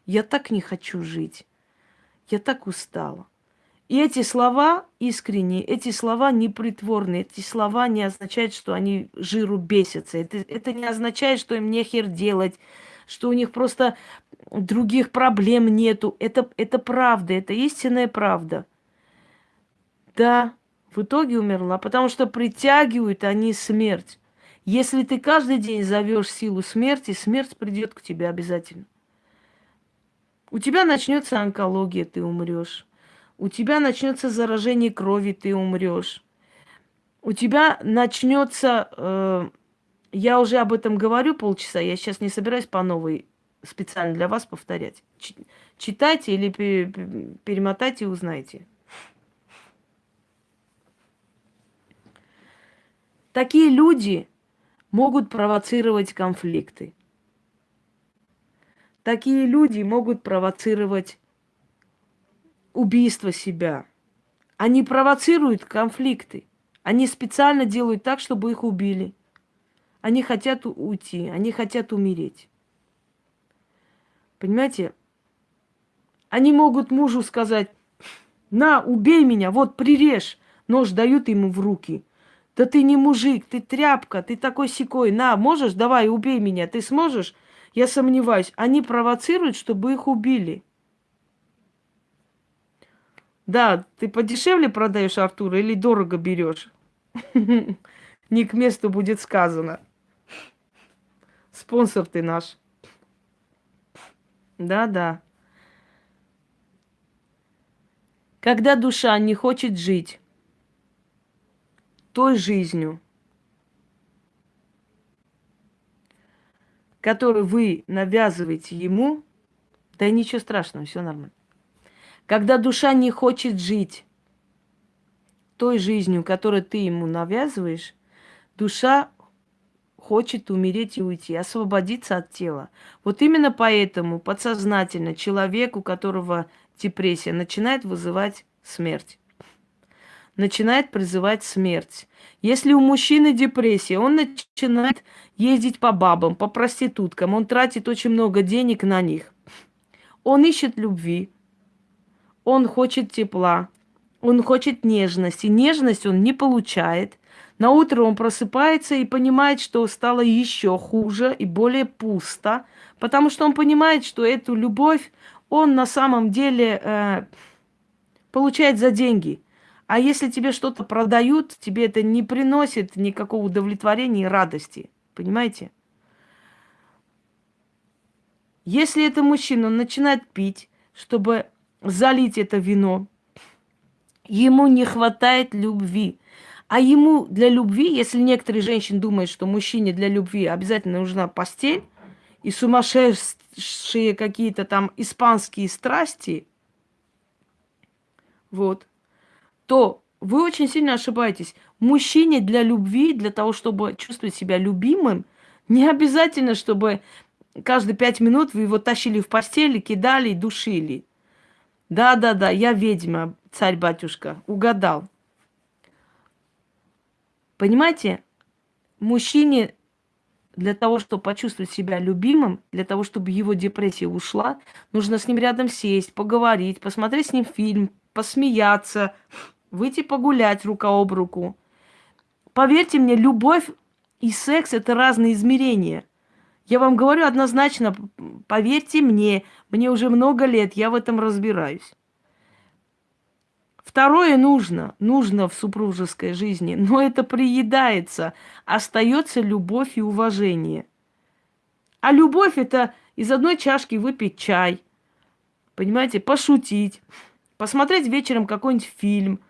S1: Я так не хочу жить. Я так устала. И эти слова искренние, эти слова непритворные, эти слова не означают, что они жиру бесятся. Это, это не означает, что им нехер делать, что у них просто других проблем нету. Это, это правда, это истинная правда. Да, в итоге умерла, потому что притягивают они смерть. Если ты каждый день зовешь силу смерти, смерть придет к тебе обязательно. У тебя начнется онкология, ты умрешь у тебя начнется заражение крови, ты умрешь. У тебя начнется, э, я уже об этом говорю полчаса, я сейчас не собираюсь по новой специально для вас повторять. Читайте или перемотайте и узнайте. Такие люди могут провоцировать конфликты. Такие люди могут провоцировать убийство себя. Они провоцируют конфликты. Они специально делают так, чтобы их убили. Они хотят уйти, они хотят умереть. Понимаете? Они могут мужу сказать, на, убей меня, вот прирежь. Нож дают ему в руки. Да ты не мужик, ты тряпка, ты такой секой. На, можешь, давай, убей меня. Ты сможешь? Я сомневаюсь. Они провоцируют, чтобы их убили. Да, ты подешевле продаешь Артура или дорого берешь? Не к месту будет сказано. Спонсор ты наш. Да-да. Когда душа не хочет жить той жизнью, которую вы навязываете ему, да ничего страшного, все нормально. Когда душа не хочет жить той жизнью, которую ты ему навязываешь, душа хочет умереть и уйти, освободиться от тела. Вот именно поэтому подсознательно человек, у которого депрессия, начинает вызывать смерть. Начинает призывать смерть. Если у мужчины депрессия, он начинает ездить по бабам, по проституткам, он тратит очень много денег на них. Он ищет любви, он хочет тепла, он хочет нежности. Нежность он не получает. На утро он просыпается и понимает, что стало еще хуже и более пусто, потому что он понимает, что эту любовь он на самом деле э, получает за деньги. А если тебе что-то продают, тебе это не приносит никакого удовлетворения и радости. Понимаете? Если это мужчина, начинает пить, чтобы залить это вино, ему не хватает любви. А ему для любви, если некоторые женщины думают, что мужчине для любви обязательно нужна постель и сумасшедшие какие-то там испанские страсти, вот, то вы очень сильно ошибаетесь. Мужчине для любви, для того, чтобы чувствовать себя любимым, не обязательно, чтобы каждые пять минут вы его тащили в постель, кидали и душили. Да-да-да, я ведьма, царь-батюшка, угадал. Понимаете, мужчине для того, чтобы почувствовать себя любимым, для того, чтобы его депрессия ушла, нужно с ним рядом сесть, поговорить, посмотреть с ним фильм, посмеяться, выйти погулять рука об руку. Поверьте мне, любовь и секс – это разные измерения. Я вам говорю однозначно, поверьте мне, мне уже много лет, я в этом разбираюсь. Второе нужно, нужно в супружеской жизни, но это приедается, остается любовь и уважение. А любовь это из одной чашки выпить чай, понимаете, пошутить, посмотреть вечером какой-нибудь фильм,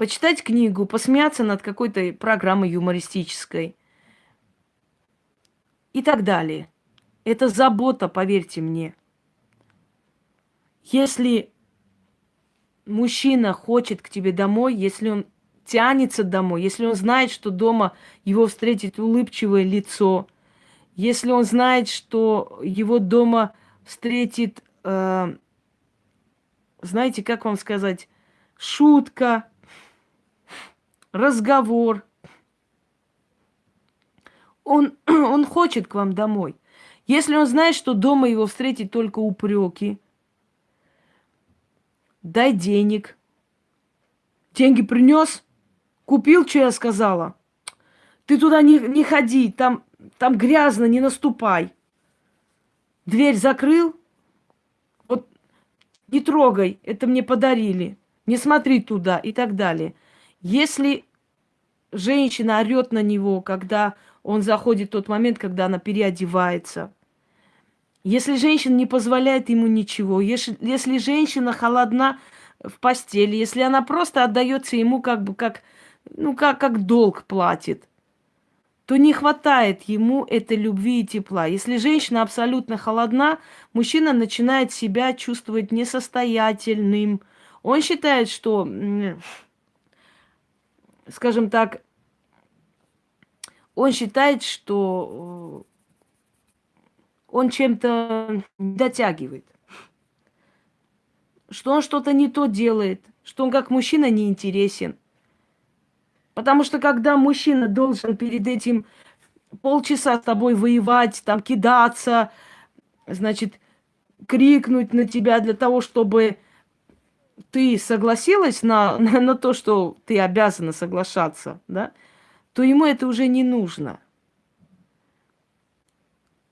S1: почитать книгу, посмеяться над какой-то программой юмористической и так далее. Это забота, поверьте мне. Если мужчина хочет к тебе домой, если он тянется домой, если он знает, что дома его встретит улыбчивое лицо, если он знает, что его дома встретит, э, знаете, как вам сказать, шутка, разговор, он, он хочет к вам домой. Если он знает, что дома его встретит только упреки, дай денег. Деньги принес, купил, что я сказала. Ты туда не, не ходи, там, там грязно, не наступай. Дверь закрыл, вот не трогай, это мне подарили. Не смотри туда и так далее. Если женщина орет на него, когда он заходит в тот момент, когда она переодевается, если женщина не позволяет ему ничего, если, если женщина холодна в постели, если она просто отдается ему как бы как, ну, как, как долг платит, то не хватает ему этой любви и тепла. Если женщина абсолютно холодна, мужчина начинает себя чувствовать несостоятельным. Он считает, что, скажем так, он считает, что он чем-то дотягивает, что он что-то не то делает, что он как мужчина не интересен. Потому что когда мужчина должен перед этим полчаса с тобой воевать, там кидаться, значит, крикнуть на тебя для того, чтобы ты согласилась на, на, на то, что ты обязана соглашаться, да, то ему это уже не нужно.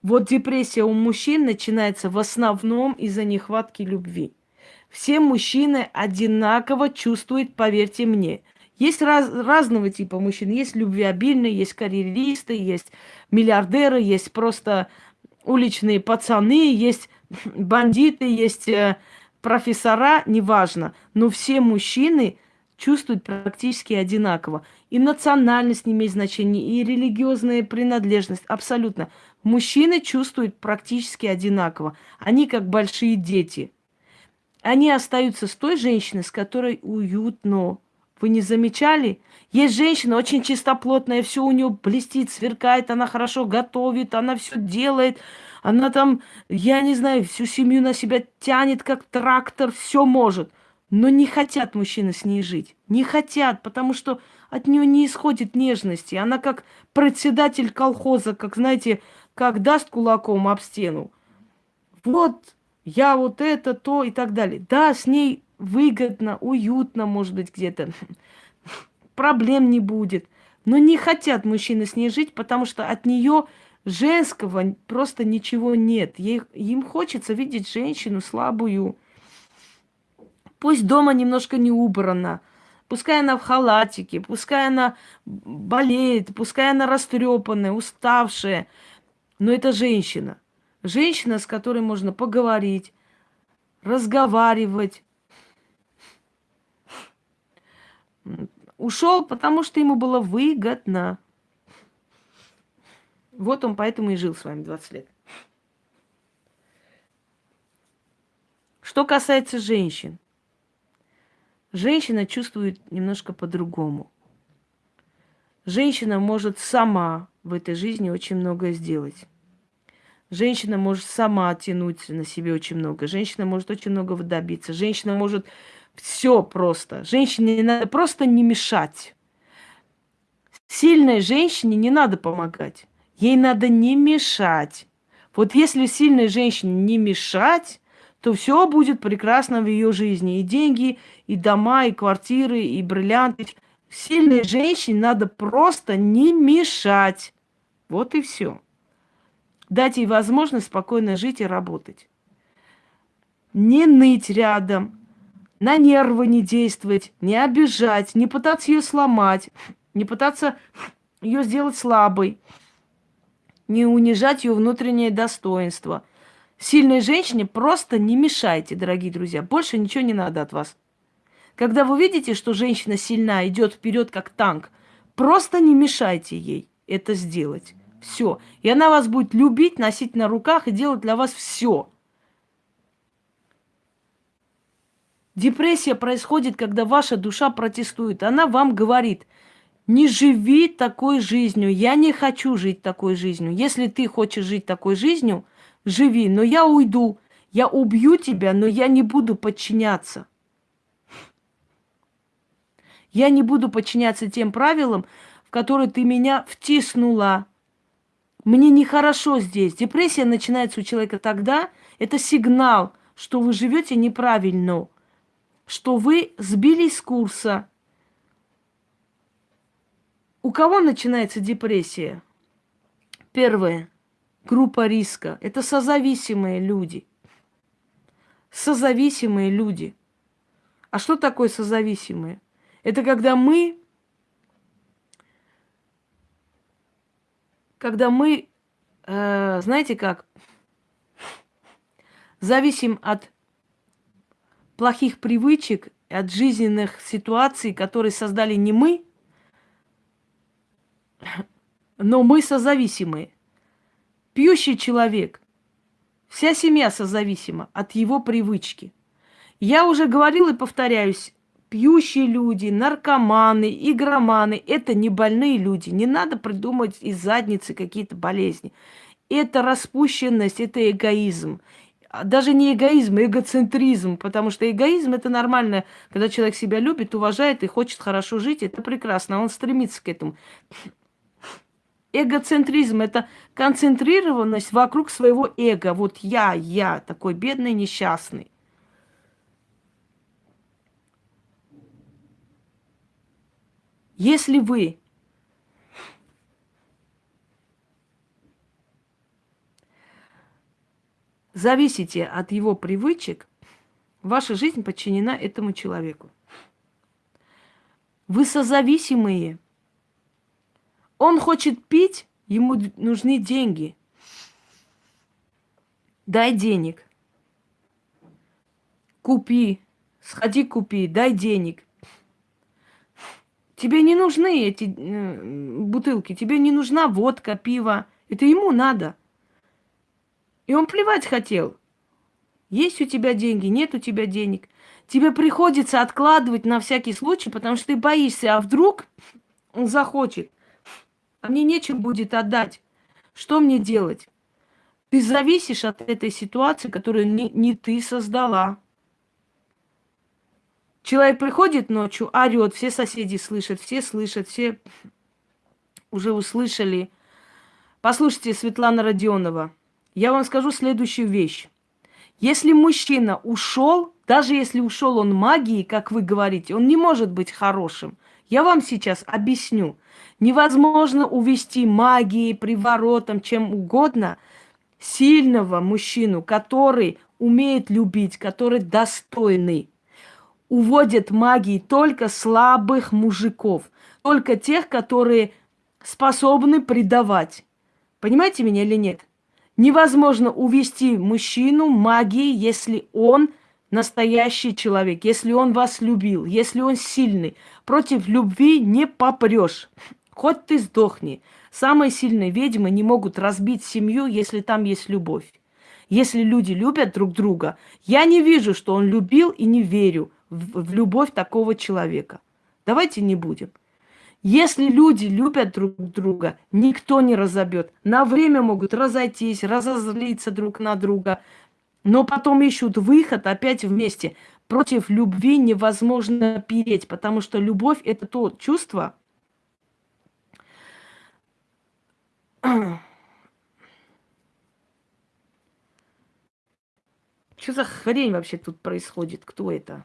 S1: Вот депрессия у мужчин начинается в основном из-за нехватки любви. Все мужчины одинаково чувствуют, поверьте мне. Есть раз, разного типа мужчин. Есть любвеобильные, есть карьеристы, есть миллиардеры, есть просто уличные пацаны, есть бандиты, есть э, профессора, неважно. Но все мужчины чувствуют практически одинаково. И национальность не имеет значения, и религиозная принадлежность, абсолютно. Мужчины чувствуют практически одинаково. Они как большие дети. Они остаются с той женщиной, с которой уютно. Вы не замечали? Есть женщина очень чистоплотная, все у нее блестит, сверкает, она хорошо готовит, она все делает. Она там, я не знаю, всю семью на себя тянет, как трактор, все может. Но не хотят мужчины с ней жить. Не хотят, потому что от нее не исходит нежности. Она как председатель колхоза, как, знаете, как даст кулаком об стену. Вот, я вот это, то и так далее. Да, с ней выгодно, уютно, может быть, где-то. Проблем не будет. Но не хотят мужчины с ней жить, потому что от нее женского просто ничего нет. Ей, им хочется видеть женщину слабую. Пусть дома немножко не убрано, пускай она в халатике, пускай она болеет, пускай она растрепанная, уставшая, но это женщина. Женщина, с которой можно поговорить, разговаривать. Ушел, потому что ему было выгодно. Вот он поэтому и жил с вами 20 лет. Что касается женщин. Женщина чувствует немножко по-другому. Женщина может сама в этой жизни очень многое сделать. Женщина может сама тянуть на себе очень много. Женщина может очень многого добиться. Женщина может все просто. Женщине не надо просто не мешать. Сильной женщине не надо помогать. Ей надо не мешать. Вот если сильной женщине не мешать, то все будет прекрасно в ее жизни. И деньги, и дома, и квартиры, и бриллианты. Сильной женщине надо просто не мешать. Вот и все. Дать ей возможность спокойно жить и работать. Не ныть рядом, на нервы не действовать, не обижать, не пытаться ее сломать, не пытаться ее сделать слабой не унижать ее внутреннее достоинство. Сильной женщине просто не мешайте, дорогие друзья. Больше ничего не надо от вас. Когда вы видите, что женщина сильна, идет вперед как танк, просто не мешайте ей это сделать. Все. И она вас будет любить, носить на руках и делать для вас все. Депрессия происходит, когда ваша душа протестует. Она вам говорит – не живи такой жизнью. Я не хочу жить такой жизнью. Если ты хочешь жить такой жизнью, живи. Но я уйду. Я убью тебя, но я не буду подчиняться. Я не буду подчиняться тем правилам, в которые ты меня втиснула. Мне нехорошо здесь. Депрессия начинается у человека тогда. Это сигнал, что вы живете неправильно, что вы сбились с курса, у кого начинается депрессия? Первое. Группа риска. Это созависимые люди. Созависимые люди. А что такое созависимые? Это когда мы, когда мы, э, знаете как, зависим от плохих привычек, от жизненных ситуаций, которые создали не мы, но мы созависимы. Пьющий человек, вся семья созависима от его привычки. Я уже говорила и повторяюсь, пьющие люди, наркоманы, игроманы – это не больные люди. Не надо придумать из задницы какие-то болезни. Это распущенность, это эгоизм. Даже не эгоизм, а эгоцентризм, потому что эгоизм – это нормально, когда человек себя любит, уважает и хочет хорошо жить, это прекрасно, он стремится к этому. Эгоцентризм – это концентрированность вокруг своего эго. Вот я, я, такой бедный, несчастный. Если вы зависите от его привычек, ваша жизнь подчинена этому человеку. Вы созависимые – он хочет пить, ему нужны деньги. Дай денег. Купи. Сходи купи, дай денег. Тебе не нужны эти э, бутылки, тебе не нужна водка, пиво. Это ему надо. И он плевать хотел. Есть у тебя деньги, нет у тебя денег. тебе приходится откладывать на всякий случай, потому что ты боишься, а вдруг он захочет, а мне нечем будет отдать. Что мне делать? Ты зависишь от этой ситуации, которую не, не ты создала. Человек приходит ночью, орет, все соседи слышат, все слышат, все уже услышали. Послушайте, Светлана Родионова, я вам скажу следующую вещь. Если мужчина ушел, даже если ушел он магией, как вы говорите, он не может быть хорошим. Я вам сейчас объясню. Невозможно увести магией, приворотом, чем угодно сильного мужчину, который умеет любить, который достойный. Уводят магией только слабых мужиков, только тех, которые способны предавать. Понимаете меня или нет? Невозможно увести мужчину магией, если он настоящий человек, если он вас любил, если он сильный. Против любви не попрешь. Хоть ты сдохни. Самые сильные ведьмы не могут разбить семью, если там есть любовь. Если люди любят друг друга, я не вижу, что он любил и не верю в, в любовь такого человека. Давайте не будем. Если люди любят друг друга, никто не разобьет. На время могут разойтись, разозлиться друг на друга, но потом ищут выход опять вместе. Против любви невозможно переть, потому что любовь – это то чувство, Что за хрень вообще тут происходит? Кто это?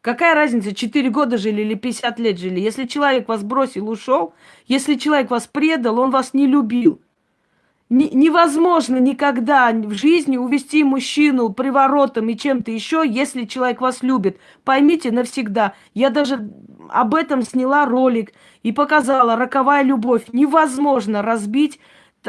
S1: Какая разница, 4 года жили или 50 лет жили? Если человек вас бросил, ушел, если человек вас предал, он вас не любил. невозможно никогда в жизни увести мужчину приворотом и чем-то еще, если человек вас любит. Поймите навсегда. Я даже об этом сняла ролик и показала. Роковая любовь. Невозможно разбить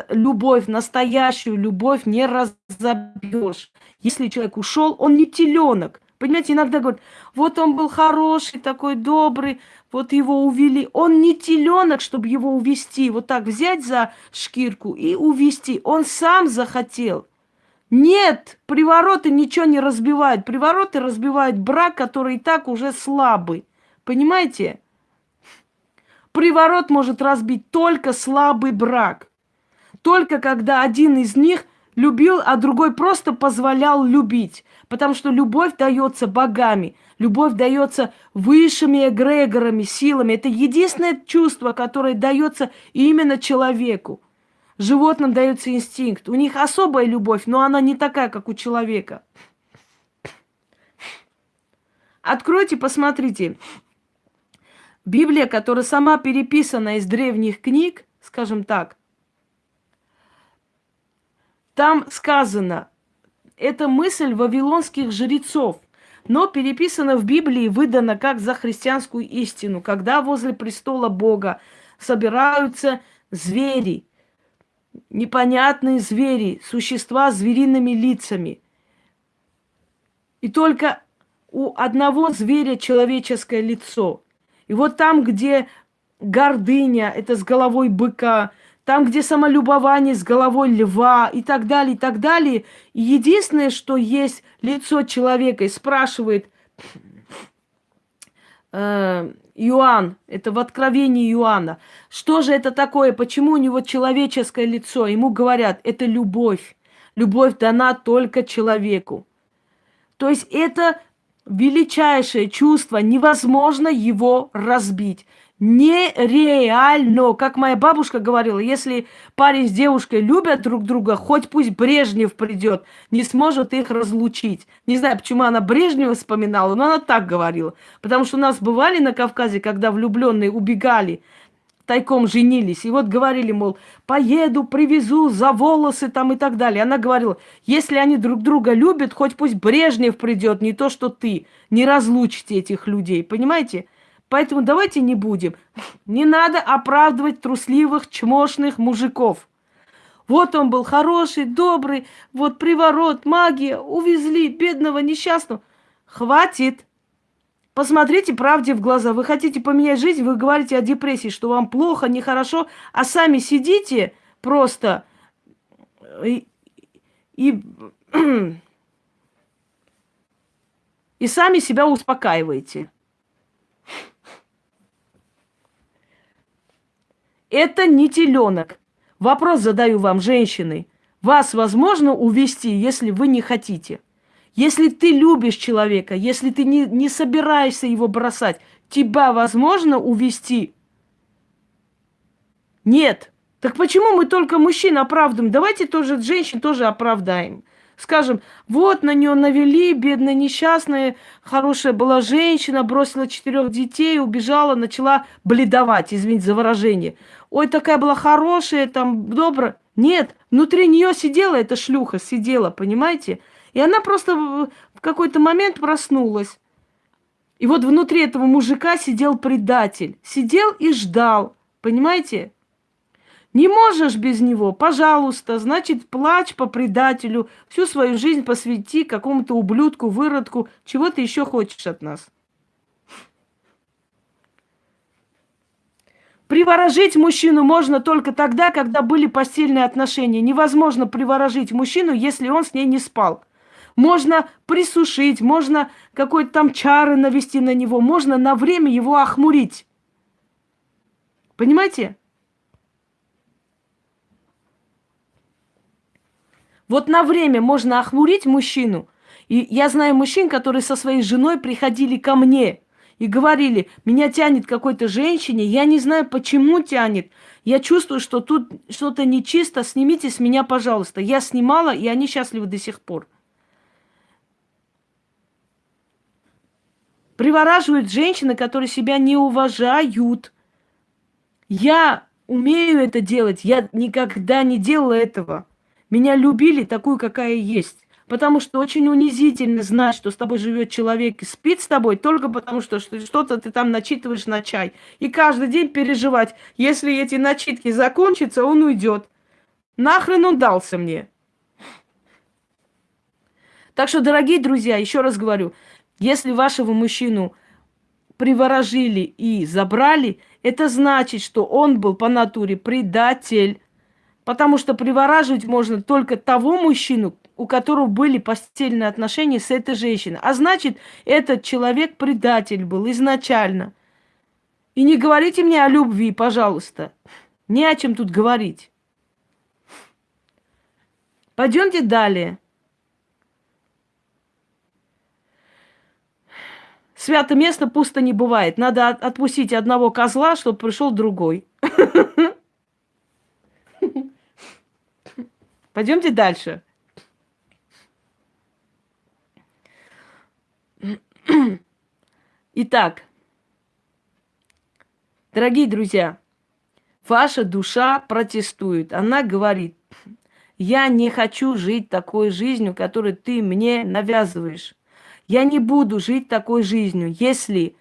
S1: любовь, настоящую любовь не разобьешь. Если человек ушел, он не теленок. Понимаете, иногда говорят, вот он был хороший, такой добрый, вот его увели. Он не теленок, чтобы его увести, вот так взять за шкирку и увести. Он сам захотел. Нет, привороты ничего не разбивают. Привороты разбивают брак, который и так уже слабый. Понимаете? Приворот может разбить только слабый брак. Только когда один из них любил, а другой просто позволял любить. Потому что любовь дается богами, любовь дается высшими эгрегорами, силами. Это единственное чувство, которое дается именно человеку. Животным дается инстинкт. У них особая любовь, но она не такая, как у человека. Откройте, посмотрите. Библия, которая сама переписана из древних книг, скажем так, там сказано, это мысль вавилонских жрецов, но переписана в Библии, выдана как за христианскую истину, когда возле престола Бога собираются звери, непонятные звери, существа с звериными лицами. И только у одного зверя человеческое лицо. И вот там, где гордыня, это с головой быка, там, где самолюбование с головой льва и так далее, и так далее. И единственное, что есть лицо человека, и спрашивает э, Иоанн, это в Откровении Иоанна, что же это такое, почему у него человеческое лицо? Ему говорят, это любовь. Любовь дана только человеку. То есть это величайшее чувство, невозможно его разбить. Нереально. Как моя бабушка говорила, если парень с девушкой любят друг друга, хоть пусть Брежнев придет, не сможет их разлучить. Не знаю, почему она Брежнева вспоминала, но она так говорила. Потому что у нас бывали на Кавказе, когда влюбленные убегали, тайком женились. И вот говорили, мол, поеду, привезу за волосы там и так далее. Она говорила, если они друг друга любят, хоть пусть Брежнев придет, не то что ты. Не разлучите этих людей, понимаете? Поэтому давайте не будем. Не надо оправдывать трусливых, чмошных мужиков. Вот он был хороший, добрый, вот приворот, магия, увезли бедного, несчастного. Хватит. Посмотрите правде в глаза. Вы хотите поменять жизнь, вы говорите о депрессии, что вам плохо, нехорошо, а сами сидите просто и, и И сами себя успокаиваете. Это не теленок. Вопрос задаю вам, женщины. Вас возможно увести, если вы не хотите? Если ты любишь человека, если ты не, не собираешься его бросать, тебя возможно увести? Нет. Так почему мы только мужчин оправдываем? Давайте тоже женщин тоже оправдаем. Скажем, вот на нее навели, бедная, несчастная, хорошая была женщина, бросила четырех детей, убежала, начала бледовать, извините за выражение. Ой, такая была хорошая, там, добрая. Нет, внутри нее сидела эта шлюха, сидела, понимаете? И она просто в какой-то момент проснулась. И вот внутри этого мужика сидел предатель. Сидел и ждал, понимаете? Не можешь без него, пожалуйста, значит, плачь по предателю, всю свою жизнь посвяти какому-то ублюдку, выродку, чего ты еще хочешь от нас. Приворожить мужчину можно только тогда, когда были постельные отношения. Невозможно приворожить мужчину, если он с ней не спал. Можно присушить, можно какой-то там чары навести на него, можно на время его охмурить. Понимаете? Вот на время можно охмурить мужчину. И я знаю мужчин, которые со своей женой приходили ко мне и говорили, меня тянет какой-то женщине, я не знаю, почему тянет. Я чувствую, что тут что-то нечисто, снимите с меня, пожалуйста. Я снимала, и они счастливы до сих пор. Привораживают женщины, которые себя не уважают. Я умею это делать, я никогда не делала этого. Меня любили такую, какая есть. Потому что очень унизительно знать, что с тобой живет человек и спит с тобой только потому, что что-то ты там начитываешь на чай. И каждый день переживать, если эти начитки закончатся, он уйдет. Нахрен он дался мне. Так что, дорогие друзья, еще раз говорю, если вашего мужчину приворожили и забрали, это значит, что он был по натуре предатель. Потому что привораживать можно только того мужчину, у которого были постельные отношения с этой женщиной. А значит, этот человек предатель был изначально. И не говорите мне о любви, пожалуйста. Не о чем тут говорить. Пойдемте далее. Свято место пусто не бывает. Надо отпустить одного козла, чтобы пришел другой. Пойдемте дальше. Итак, дорогие друзья, ваша душа протестует. Она говорит, я не хочу жить такой жизнью, которую ты мне навязываешь. Я не буду жить такой жизнью. Если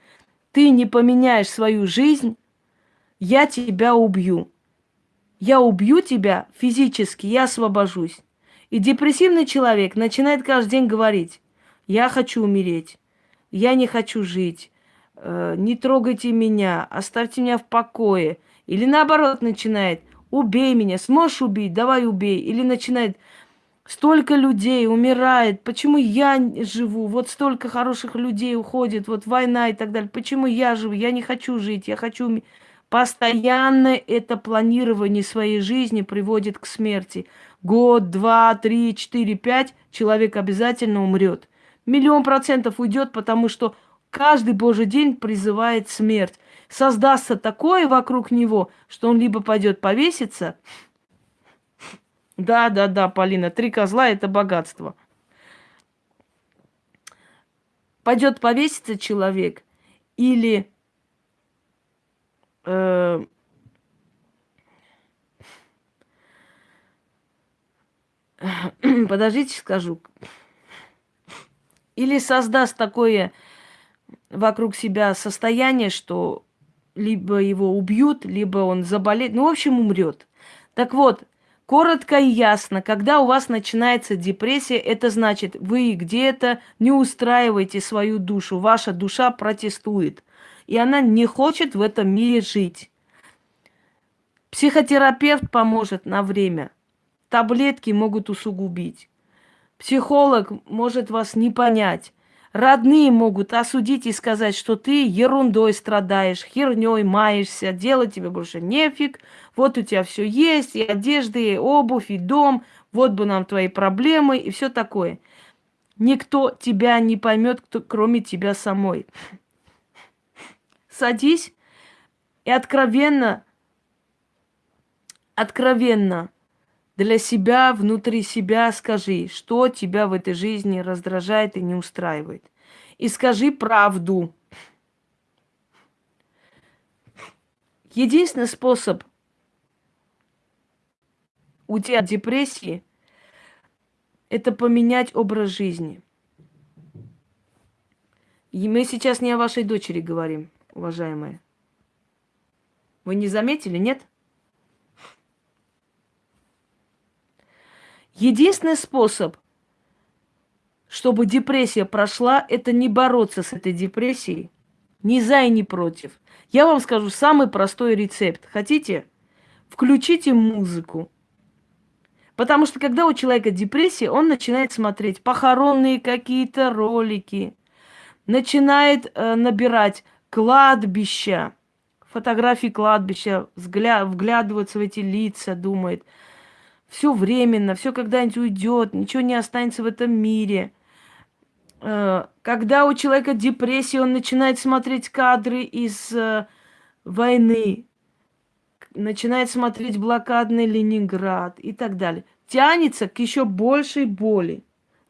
S1: ты не поменяешь свою жизнь, я тебя убью я убью тебя физически, я освобожусь. И депрессивный человек начинает каждый день говорить, я хочу умереть, я не хочу жить, э, не трогайте меня, оставьте меня в покое. Или наоборот начинает, убей меня, сможешь убить, давай убей. Или начинает, столько людей умирает, почему я живу, вот столько хороших людей уходит, вот война и так далее, почему я живу, я не хочу жить, я хочу. Постоянно это планирование своей жизни приводит к смерти. Год, два, три, четыре, пять человек обязательно умрет. Миллион процентов уйдет, потому что каждый божий день призывает смерть. Создастся такое вокруг него, что он либо пойдет повеситься. Да, да, да, Полина, три козла это богатство. Пойдет повеситься человек или э, подождите, скажу. Или создаст такое вокруг себя состояние, что либо его убьют, либо он заболеет, ну, в общем, умрет. Так вот, коротко и ясно, когда у вас начинается депрессия, это значит, вы где-то не устраиваете свою душу, ваша душа протестует и она не хочет в этом мире жить. Психотерапевт поможет на время. Таблетки могут усугубить. Психолог может вас не понять. Родные могут осудить и сказать, что ты ерундой страдаешь, херней маешься, делать тебе больше нефиг. Вот у тебя все есть, и одежда, и обувь, и дом. Вот бы нам твои проблемы, и все такое. Никто тебя не поймет, кроме тебя самой. Садись и откровенно, откровенно для себя, внутри себя скажи, что тебя в этой жизни раздражает и не устраивает. И скажи правду. Единственный способ уйти от депрессии – это поменять образ жизни. И мы сейчас не о вашей дочери говорим, уважаемые. Вы не заметили, нет? Единственный способ, чтобы депрессия прошла, это не бороться с этой депрессией. Ни за и ни против. Я вам скажу самый простой рецепт. Хотите? Включите музыку. Потому что когда у человека депрессия, он начинает смотреть похоронные какие-то ролики, начинает э, набирать кладбища, фотографии кладбища, взгля- вглядываться в эти лица, думает – все временно, все когда-нибудь уйдет, ничего не останется в этом мире. Э, когда у человека депрессия, он начинает смотреть кадры из э, войны, начинает смотреть блокадный Ленинград и так далее. Тянется к еще большей боли.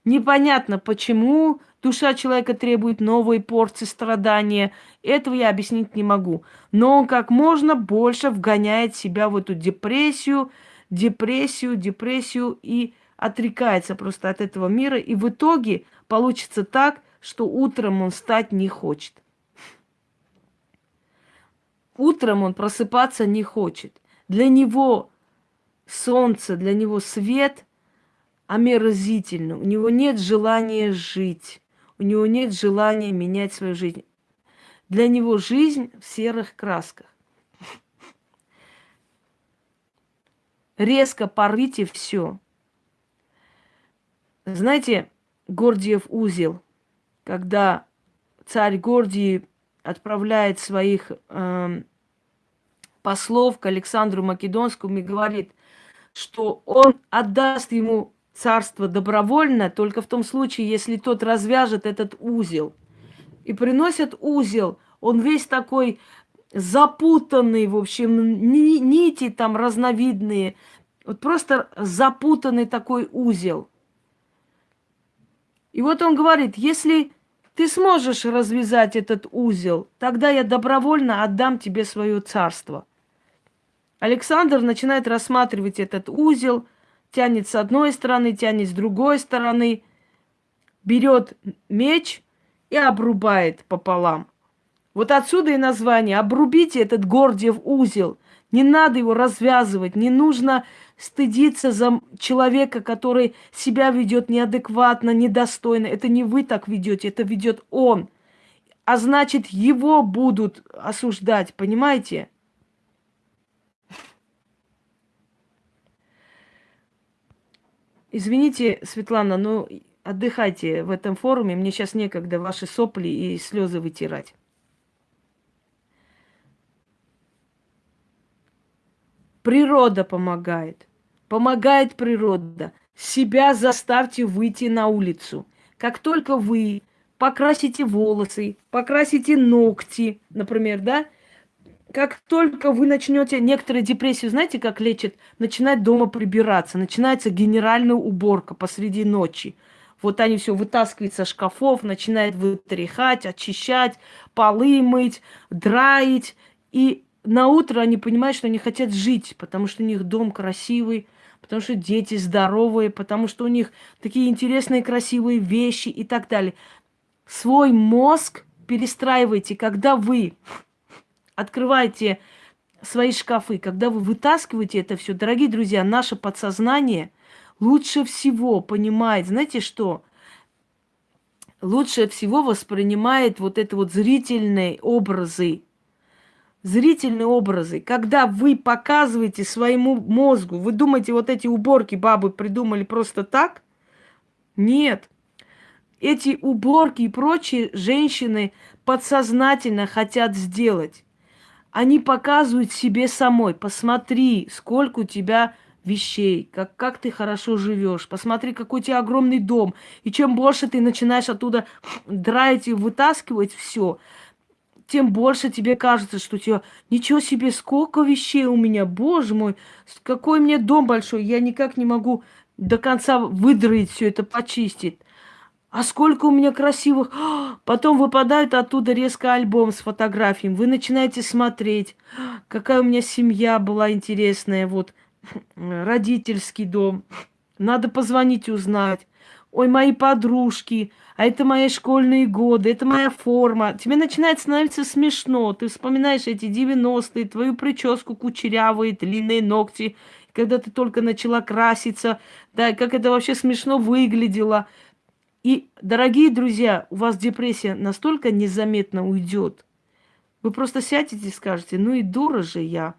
S1: Непонятно, почему душа человека требует новой порции страдания. Этого я объяснить не могу. Но он как можно больше вгоняет себя в эту депрессию, депрессию, депрессию и отрекается просто от этого мира. И в итоге получится так, что утром он встать не хочет. Утром он просыпаться не хочет. Для него солнце, для него свет омерзительно. У него нет желания жить. У него нет желания менять свою жизнь. Для него жизнь в серых красках. резко порвите все. Знаете, Гордиев узел, когда царь Гордий отправляет своих э, послов к Александру Македонскому и говорит, что он отдаст ему царство добровольно, только в том случае, если тот развяжет этот узел. И приносят узел, он весь такой запутанный, в общем, нити там разновидные. Вот просто запутанный такой узел. И вот он говорит, если ты сможешь развязать этот узел, тогда я добровольно отдам тебе свое царство. Александр начинает рассматривать этот узел, тянет с одной стороны, тянет с другой стороны, берет меч и обрубает пополам. Вот отсюда и название. Обрубите этот Гордиев узел. Не надо его развязывать. Не нужно стыдиться за человека, который себя ведет неадекватно, недостойно. Это не вы так ведете, это ведет он. А значит, его будут осуждать, понимаете? Извините, Светлана, но отдыхайте в этом форуме. Мне сейчас некогда ваши сопли и слезы вытирать. Природа помогает. Помогает природа. Себя заставьте выйти на улицу. Как только вы покрасите волосы, покрасите ногти, например, да, как только вы начнете некоторые депрессии, знаете, как лечат, начинать дома прибираться, начинается генеральная уборка посреди ночи. Вот они все вытаскивают со шкафов, начинают вытряхать, очищать, полы мыть, драить. И на утро они понимают, что они хотят жить, потому что у них дом красивый, потому что дети здоровые, потому что у них такие интересные, красивые вещи и так далее. Свой мозг перестраивайте, когда вы открываете свои шкафы, когда вы вытаскиваете это все, дорогие друзья, наше подсознание лучше всего понимает, знаете что? Лучше всего воспринимает вот это вот зрительные образы, зрительные образы, когда вы показываете своему мозгу, вы думаете, вот эти уборки бабы придумали просто так? Нет. эти уборки и прочие женщины подсознательно хотят сделать. Они показывают себе самой, посмотри, сколько у тебя вещей, как, как ты хорошо живешь, посмотри, какой у тебя огромный дом. И чем больше ты начинаешь оттуда драить и вытаскивать все, тем больше тебе кажется, что у тебя ничего себе, сколько вещей у меня, боже мой, какой меня дом большой, я никак не могу до конца выдроить все это, почистить. А сколько у меня красивых... Потом выпадает оттуда резко альбом с фотографиями. Вы начинаете смотреть, какая у меня семья была интересная, вот родительский дом. Надо позвонить узнать. Ой, мои подружки, а это мои школьные годы, это моя форма. Тебе начинает становиться смешно. Ты вспоминаешь эти 90-е, твою прическу кучерявые, длинные ногти, когда ты только начала краситься, да, как это вообще смешно выглядело. И, дорогие друзья, у вас депрессия настолько незаметно уйдет. Вы просто сядете и скажете, ну и дура же я.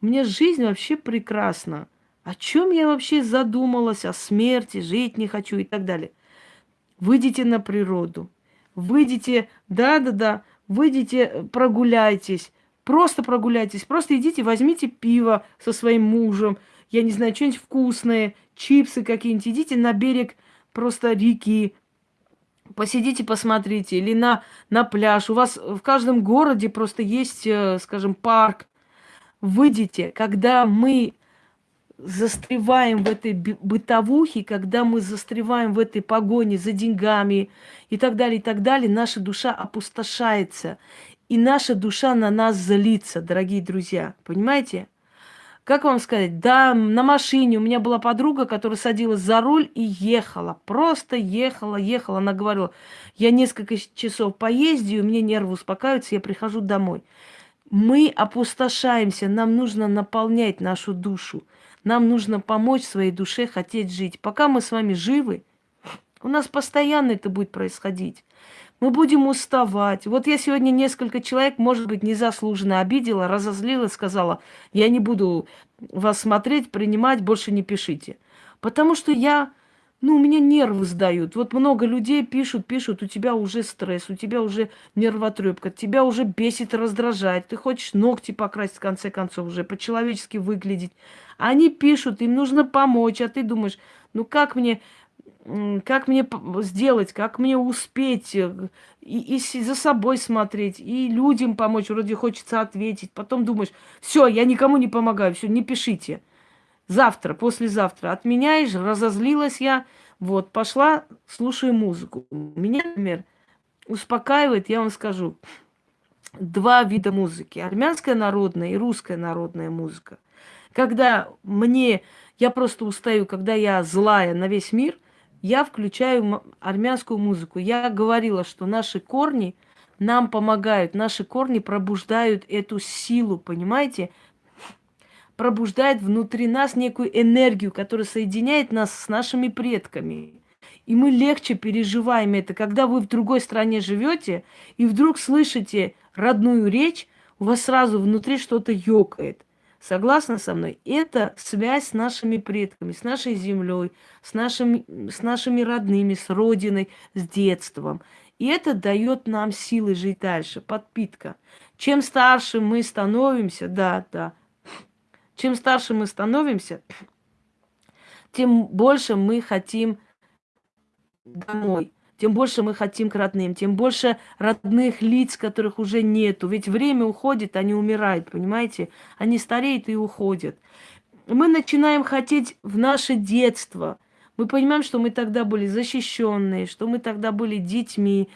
S1: У меня жизнь вообще прекрасна. О чем я вообще задумалась? О смерти, жить не хочу и так далее. Выйдите на природу. Выйдите, да-да-да, выйдите, прогуляйтесь. Просто прогуляйтесь. Просто идите, возьмите пиво со своим мужем. Я не знаю, что-нибудь вкусное, чипсы какие-нибудь. Идите на берег просто реки. Посидите, посмотрите. Или на, на пляж. У вас в каждом городе просто есть, э, скажем, парк выйдите, когда мы застреваем в этой бытовухе, когда мы застреваем в этой погоне за деньгами и так далее, и так далее, наша душа опустошается. И наша душа на нас злится, дорогие друзья. Понимаете? Как вам сказать? Да, на машине у меня была подруга, которая садилась за руль и ехала. Просто ехала, ехала. Она говорила, я несколько часов поездию, мне нервы успокаиваются, я прихожу домой. Мы опустошаемся, нам нужно наполнять нашу душу. Нам нужно помочь своей душе хотеть жить. Пока мы с вами живы, у нас постоянно это будет происходить. Мы будем уставать. Вот я сегодня несколько человек, может быть, незаслуженно обидела, разозлила, сказала, я не буду вас смотреть, принимать, больше не пишите. Потому что я ну, у меня нервы сдают. Вот много людей пишут, пишут, у тебя уже стресс, у тебя уже нервотрепка, тебя уже бесит, раздражает. Ты хочешь ногти покрасить, в конце концов, уже по-человечески выглядеть. Они пишут, им нужно помочь, а ты думаешь, ну как мне, как мне сделать, как мне успеть, э, и, и за собой смотреть, и людям помочь, вроде хочется ответить. Потом думаешь, все, я никому не помогаю, все, не пишите. Завтра, послезавтра отменяешь, разозлилась я, вот, пошла, слушаю музыку. Меня, например, успокаивает, я вам скажу, два вида музыки. Армянская народная и русская народная музыка. Когда мне, я просто устаю, когда я злая на весь мир, я включаю армянскую музыку. Я говорила, что наши корни нам помогают, наши корни пробуждают эту силу, понимаете? Пробуждает внутри нас некую энергию, которая соединяет нас с нашими предками. И мы легче переживаем это, когда вы в другой стране живете и вдруг слышите родную речь, у вас сразу внутри что-то ёкает. Согласна со мной? Это связь с нашими предками, с нашей землей, с нашими, с нашими родными, с родиной, с детством. И это дает нам силы жить дальше, подпитка. Чем старше мы становимся, да, да, чем старше мы становимся, тем больше мы хотим домой, тем больше мы хотим к родным, тем больше родных лиц, которых уже нету. Ведь время уходит, они умирают, понимаете? Они стареют и уходят. Мы начинаем хотеть в наше детство. Мы понимаем, что мы тогда были защищенные, что мы тогда были детьми,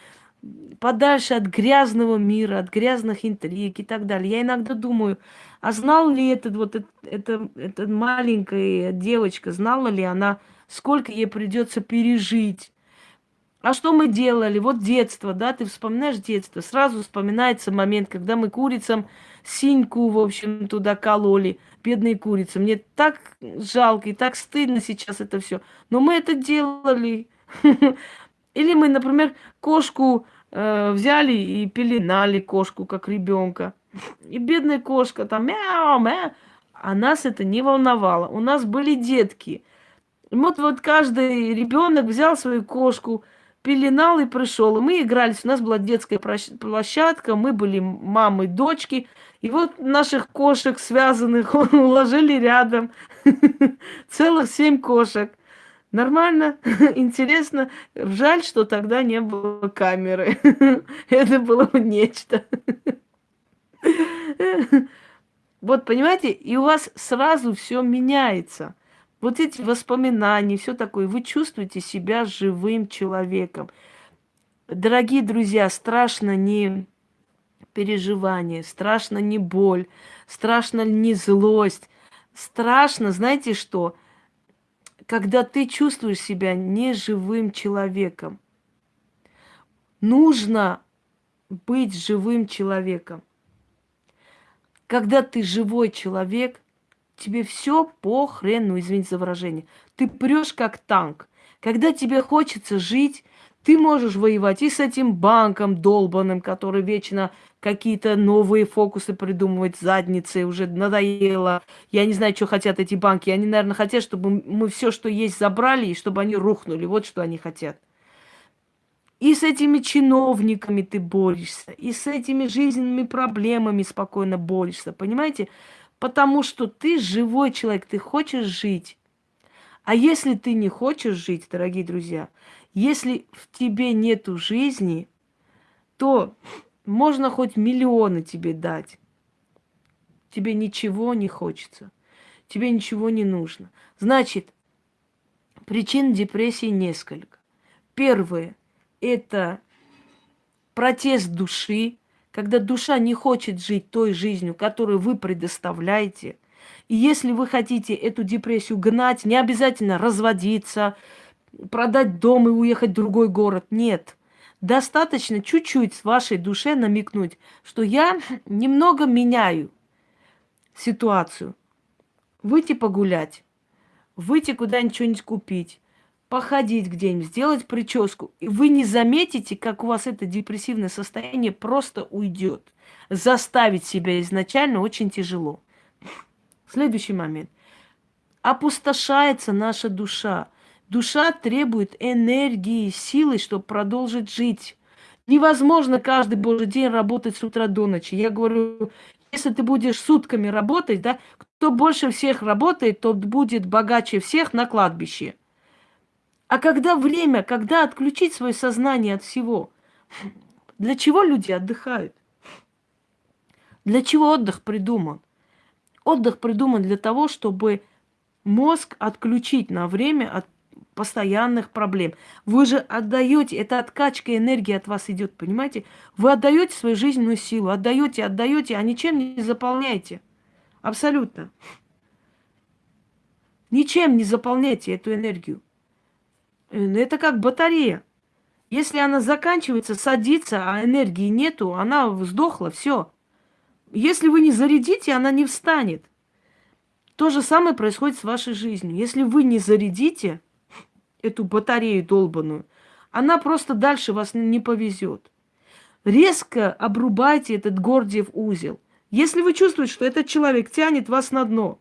S1: подальше от грязного мира, от грязных интриг и так далее. Я иногда думаю, а знал ли этот вот эта, эта, маленькая девочка, знала ли она, сколько ей придется пережить? А что мы делали? Вот детство, да, ты вспоминаешь детство, сразу вспоминается момент, когда мы курицам синьку, в общем, туда кололи, бедные курицы. Мне так жалко и так стыдно сейчас это все. Но мы это делали. Или мы, например, кошку э, взяли и пеленали кошку, как ребенка. И бедная кошка там мяу, мяу. А нас это не волновало. У нас были детки. И вот, вот каждый ребенок взял свою кошку, пеленал и пришел. И мы игрались, у нас была детская площадка, мы были мамы, дочки. И вот наших кошек связанных уложили рядом. Целых семь кошек. Нормально, интересно. Жаль, что тогда не было камеры. Это было нечто. Вот, понимаете, и у вас сразу все меняется. Вот эти воспоминания, все такое, вы чувствуете себя живым человеком. Дорогие друзья, страшно не переживание, страшно не боль, страшно не злость. Страшно, знаете что? Когда ты чувствуешь себя неживым человеком. Нужно быть живым человеком. Когда ты живой человек, тебе все похрену, извините за выражение. Ты прешь как танк. Когда тебе хочется жить, ты можешь воевать и с этим банком долбанным, который вечно какие-то новые фокусы придумывать, задницы, уже надоело. Я не знаю, что хотят эти банки. Они, наверное, хотят, чтобы мы все, что есть, забрали, и чтобы они рухнули. Вот что они хотят. И с этими чиновниками ты борешься, и с этими жизненными проблемами спокойно борешься, понимаете? Потому что ты живой человек, ты хочешь жить. А если ты не хочешь жить, дорогие друзья, если в тебе нету жизни, то можно хоть миллионы тебе дать. Тебе ничего не хочется. Тебе ничего не нужно. Значит, причин депрессии несколько. Первое – это протест души, когда душа не хочет жить той жизнью, которую вы предоставляете. И если вы хотите эту депрессию гнать, не обязательно разводиться, продать дом и уехать в другой город. Нет. Достаточно чуть-чуть с вашей душе намекнуть, что я немного меняю ситуацию. Выйти погулять, выйти куда-нибудь что-нибудь купить, походить где-нибудь, сделать прическу. И вы не заметите, как у вас это депрессивное состояние просто уйдет. Заставить себя изначально очень тяжело. Следующий момент. Опустошается наша душа. Душа требует энергии, силы, чтобы продолжить жить. Невозможно каждый божий день работать с утра до ночи. Я говорю, если ты будешь сутками работать, да, кто больше всех работает, тот будет богаче всех на кладбище. А когда время, когда отключить свое сознание от всего, для чего люди отдыхают? Для чего отдых придуман? Отдых придуман для того, чтобы мозг отключить на время от постоянных проблем. Вы же отдаете, это откачка энергии от вас идет, понимаете? Вы отдаете свою жизненную силу, отдаете, отдаете, а ничем не заполняете. Абсолютно. Ничем не заполняйте эту энергию. Э, ну, это как батарея. Если она заканчивается, садится, а энергии нету, она сдохла, все. Если вы не зарядите, она не встанет. То же самое происходит с вашей жизнью. Если вы не зарядите, эту батарею долбаную, она просто дальше вас не повезет. Резко обрубайте этот Гордиев узел. Если вы чувствуете, что этот человек тянет вас на дно,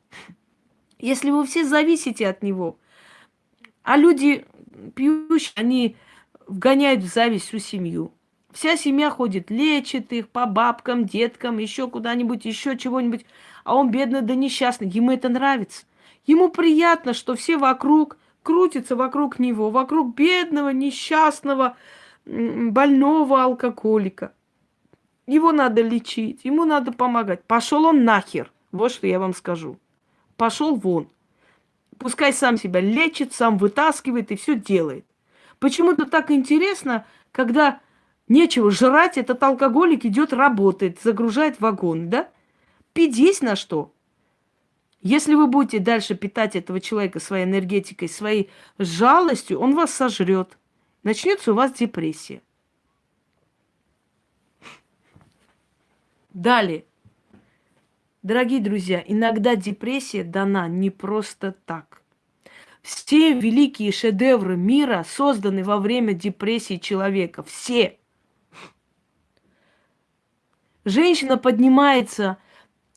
S1: если вы все зависите от него, а люди пьющие, они вгоняют в зависть всю семью. Вся семья ходит, лечит их по бабкам, деткам, еще куда-нибудь, еще чего-нибудь. А он бедный да несчастный. Ему это нравится. Ему приятно, что все вокруг крутится вокруг него, вокруг бедного, несчастного, больного алкоголика. Его надо лечить, ему надо помогать. Пошел он нахер. Вот что я вам скажу. Пошел вон. Пускай сам себя лечит, сам вытаскивает и все делает. Почему-то так интересно, когда нечего жрать, этот алкоголик идет работает, загружает вагон, да? Пить на что? Если вы будете дальше питать этого человека своей энергетикой, своей жалостью, он вас сожрет. Начнется у вас депрессия. Далее. Дорогие друзья, иногда депрессия дана не просто так. Все великие шедевры мира созданы во время депрессии человека. Все. Женщина поднимается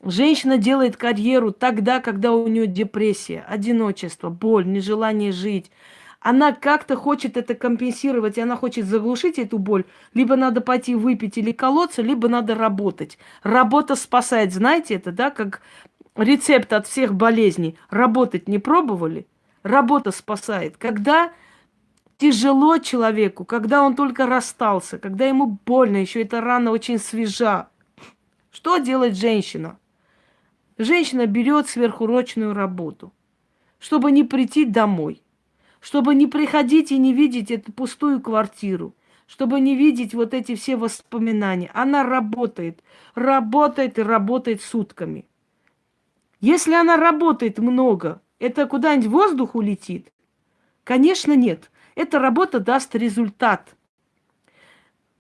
S1: Женщина делает карьеру тогда, когда у нее депрессия, одиночество, боль, нежелание жить. Она как-то хочет это компенсировать, и она хочет заглушить эту боль, либо надо пойти выпить или колоться, либо надо работать. Работа спасает, знаете это, да, как рецепт от всех болезней. Работать не пробовали? Работа спасает. Когда тяжело человеку, когда он только расстался, когда ему больно, еще эта рана очень свежа. Что делает женщина? Женщина берет сверхурочную работу, чтобы не прийти домой чтобы не приходить и не видеть эту пустую квартиру, чтобы не видеть вот эти все воспоминания. Она работает, работает и работает сутками. Если она работает много, это куда-нибудь воздух улетит? Конечно, нет. Эта работа даст результат.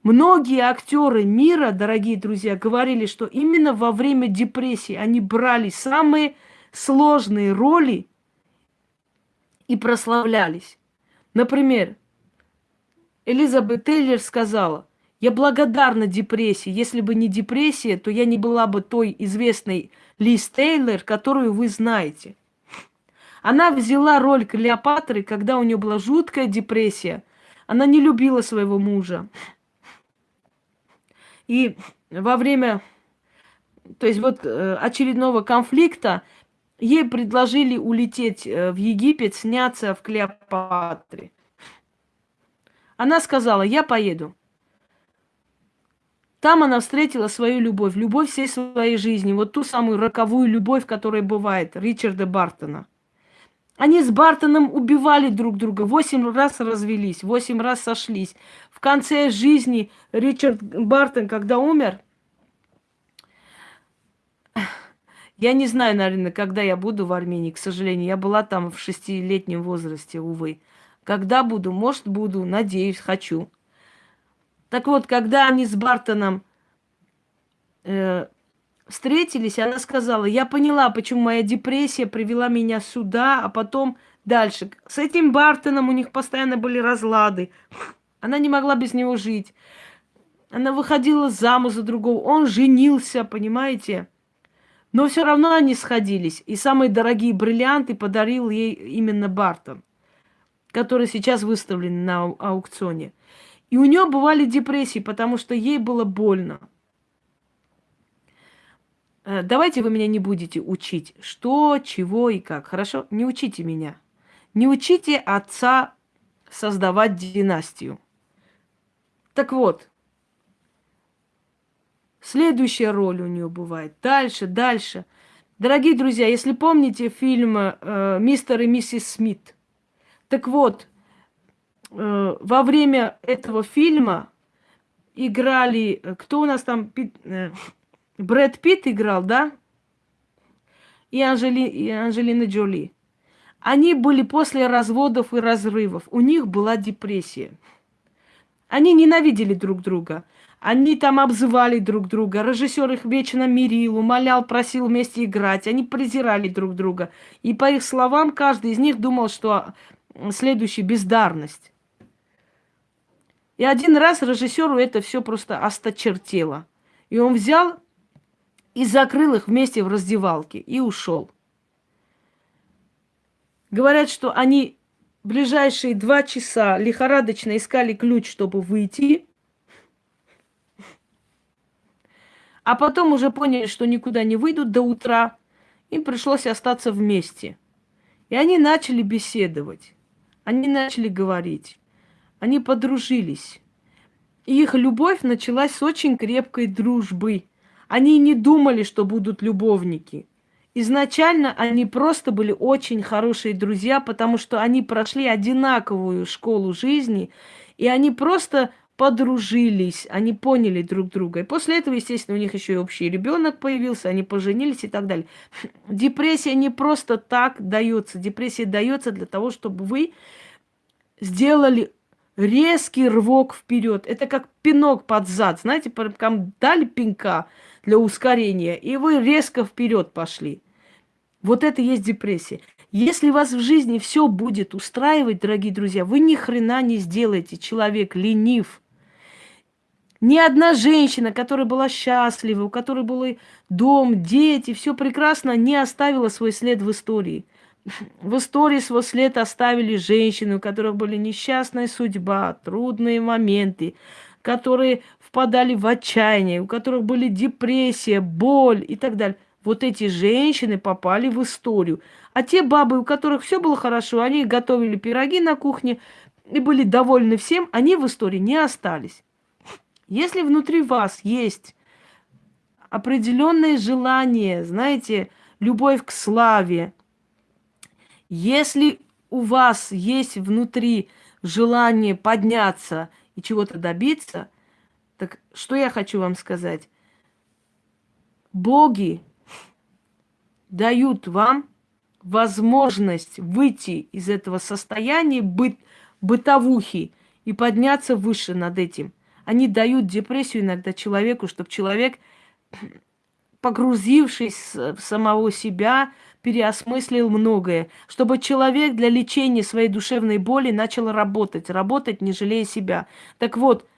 S1: Многие актеры мира, дорогие друзья, говорили, что именно во время депрессии они брали самые сложные роли и прославлялись. Например, Элизабет Тейлор сказала, я благодарна депрессии. Если бы не депрессия, то я не была бы той известной Лиз Тейлор, которую вы знаете. Она взяла роль Клеопатры, когда у нее была жуткая депрессия. Она не любила своего мужа. И во время, то есть вот э, очередного конфликта Ей предложили улететь э, в Египет, сняться в Клеопатре. Она сказала, я поеду. Там она встретила свою любовь, любовь всей своей жизни, вот ту самую роковую любовь, которая бывает, Ричарда Бартона. Они с Бартоном убивали друг друга, восемь раз развелись, восемь раз сошлись. В конце жизни Ричард Бартон, когда умер, Я не знаю, наверное, когда я буду в Армении, к сожалению. Я была там в шестилетнем возрасте, увы. Когда буду? Может, буду, надеюсь, хочу. Так вот, когда они с Бартоном э, встретились, она сказала, я поняла, почему моя депрессия привела меня сюда, а потом дальше. С этим Бартоном у них постоянно были разлады. Она не могла без него жить. Она выходила замуж за другого. Он женился, понимаете? Но все равно они сходились. И самые дорогие бриллианты подарил ей именно Бартон, который сейчас выставлен на аукционе. И у нее бывали депрессии, потому что ей было больно. Э, давайте вы меня не будете учить, что, чего и как. Хорошо? Не учите меня. Не учите отца создавать династию. Так вот, Следующая роль у нее бывает. Дальше, дальше. Дорогие друзья, если помните фильм э, «Мистер и миссис Смит», так вот, э, во время этого фильма играли... Э, кто у нас там? Пит, э, Брэд Питт играл, да? И, Анжели, и Анжелина Джоли. Они были после разводов и разрывов. У них была депрессия. Они ненавидели друг друга. Они там обзывали друг друга. Режиссер их вечно мирил, умолял, просил вместе играть. Они презирали друг друга. И по их словам, каждый из них думал, что следующий бездарность. И один раз режиссеру это все просто осточертело. И он взял и закрыл их вместе в раздевалке и ушел. Говорят, что они ближайшие два часа лихорадочно искали ключ, чтобы выйти. А потом уже поняли, что никуда не выйдут до утра. Им пришлось остаться вместе. И они начали беседовать. Они начали говорить. Они подружились. И их любовь началась с очень крепкой дружбы. Они не думали, что будут любовники. Изначально они просто были очень хорошие друзья, потому что они прошли одинаковую школу жизни, и они просто подружились, они поняли друг друга. И после этого, естественно, у них еще и общий ребенок появился, они поженились и так далее. Депрессия не просто так дается. Депрессия дается для того, чтобы вы сделали резкий рывок вперед. Это как пинок под зад. Знаете, прям дали пинка для ускорения, и вы резко вперед пошли. Вот это и есть депрессия. Если вас в жизни все будет устраивать, дорогие друзья, вы ни хрена не сделаете. Человек ленив. Ни одна женщина, которая была счастлива, у которой был дом, дети, все прекрасно, не оставила свой след в истории. в истории свой след оставили женщины, у которых были несчастная судьба, трудные моменты, которые впадали в отчаяние, у которых были депрессия, боль и так далее. Вот эти женщины попали в историю. А те бабы, у которых все было хорошо, они готовили пироги на кухне и были довольны всем, они в истории не остались. Если внутри вас есть определенное желание, знаете, любовь к славе, если у вас есть внутри желание подняться и чего-то добиться, так что я хочу вам сказать? Боги дают вам возможность выйти из этого состояния быт, бытовухи и подняться выше над этим. Они дают депрессию иногда человеку, чтобы человек, погрузившись в самого себя, переосмыслил многое, чтобы человек для лечения своей душевной боли начал работать, работать, не жалея себя. Так вот,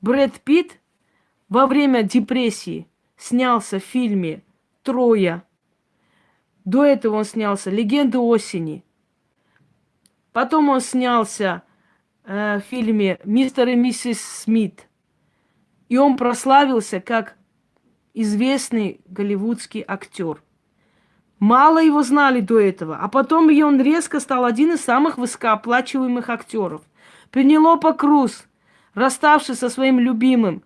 S1: Брэд Питт во время депрессии снялся в фильме «Троя». До этого он снялся «Легенды осени». Потом он снялся э, фильме «Мистер и миссис Смит». И он прославился как известный голливудский актер. Мало его знали до этого, а потом и он резко стал один из самых высокооплачиваемых актеров. Пенелопа Круз, расставшись со своим любимым,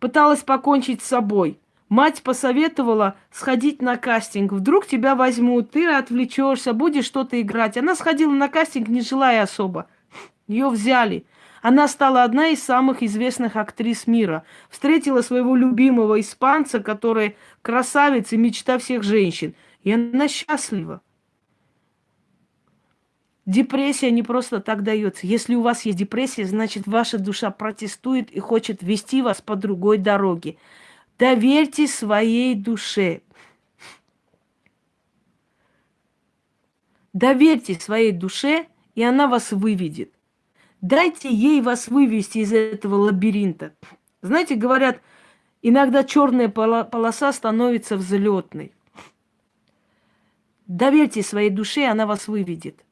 S1: пыталась покончить с собой. Мать посоветовала сходить на кастинг. Вдруг тебя возьмут, ты отвлечешься, будешь что-то играть. Она сходила на кастинг, не желая особо. Ее взяли. Она стала одна из самых известных актрис мира. Встретила своего любимого испанца, который красавица и мечта всех женщин. И она счастлива. Депрессия не просто так дается. Если у вас есть депрессия, значит ваша душа протестует и хочет вести вас по другой дороге. Доверьте своей душе. Доверьте своей душе, и она вас выведет. Дайте ей вас вывести из этого лабиринта. Знаете, говорят, иногда черная полоса становится взлетной. Доверьте своей душе, она вас выведет.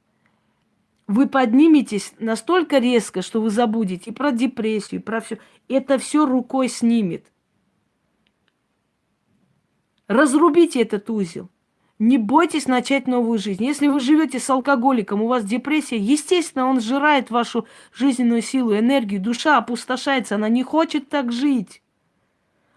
S1: Вы подниметесь настолько резко, что вы забудете и про депрессию, и про все. Это все рукой снимет. Разрубите этот узел. Не бойтесь начать новую жизнь. Если вы живете с алкоголиком, у вас депрессия, естественно, он сжирает вашу жизненную силу, энергию, душа опустошается, она не хочет так жить.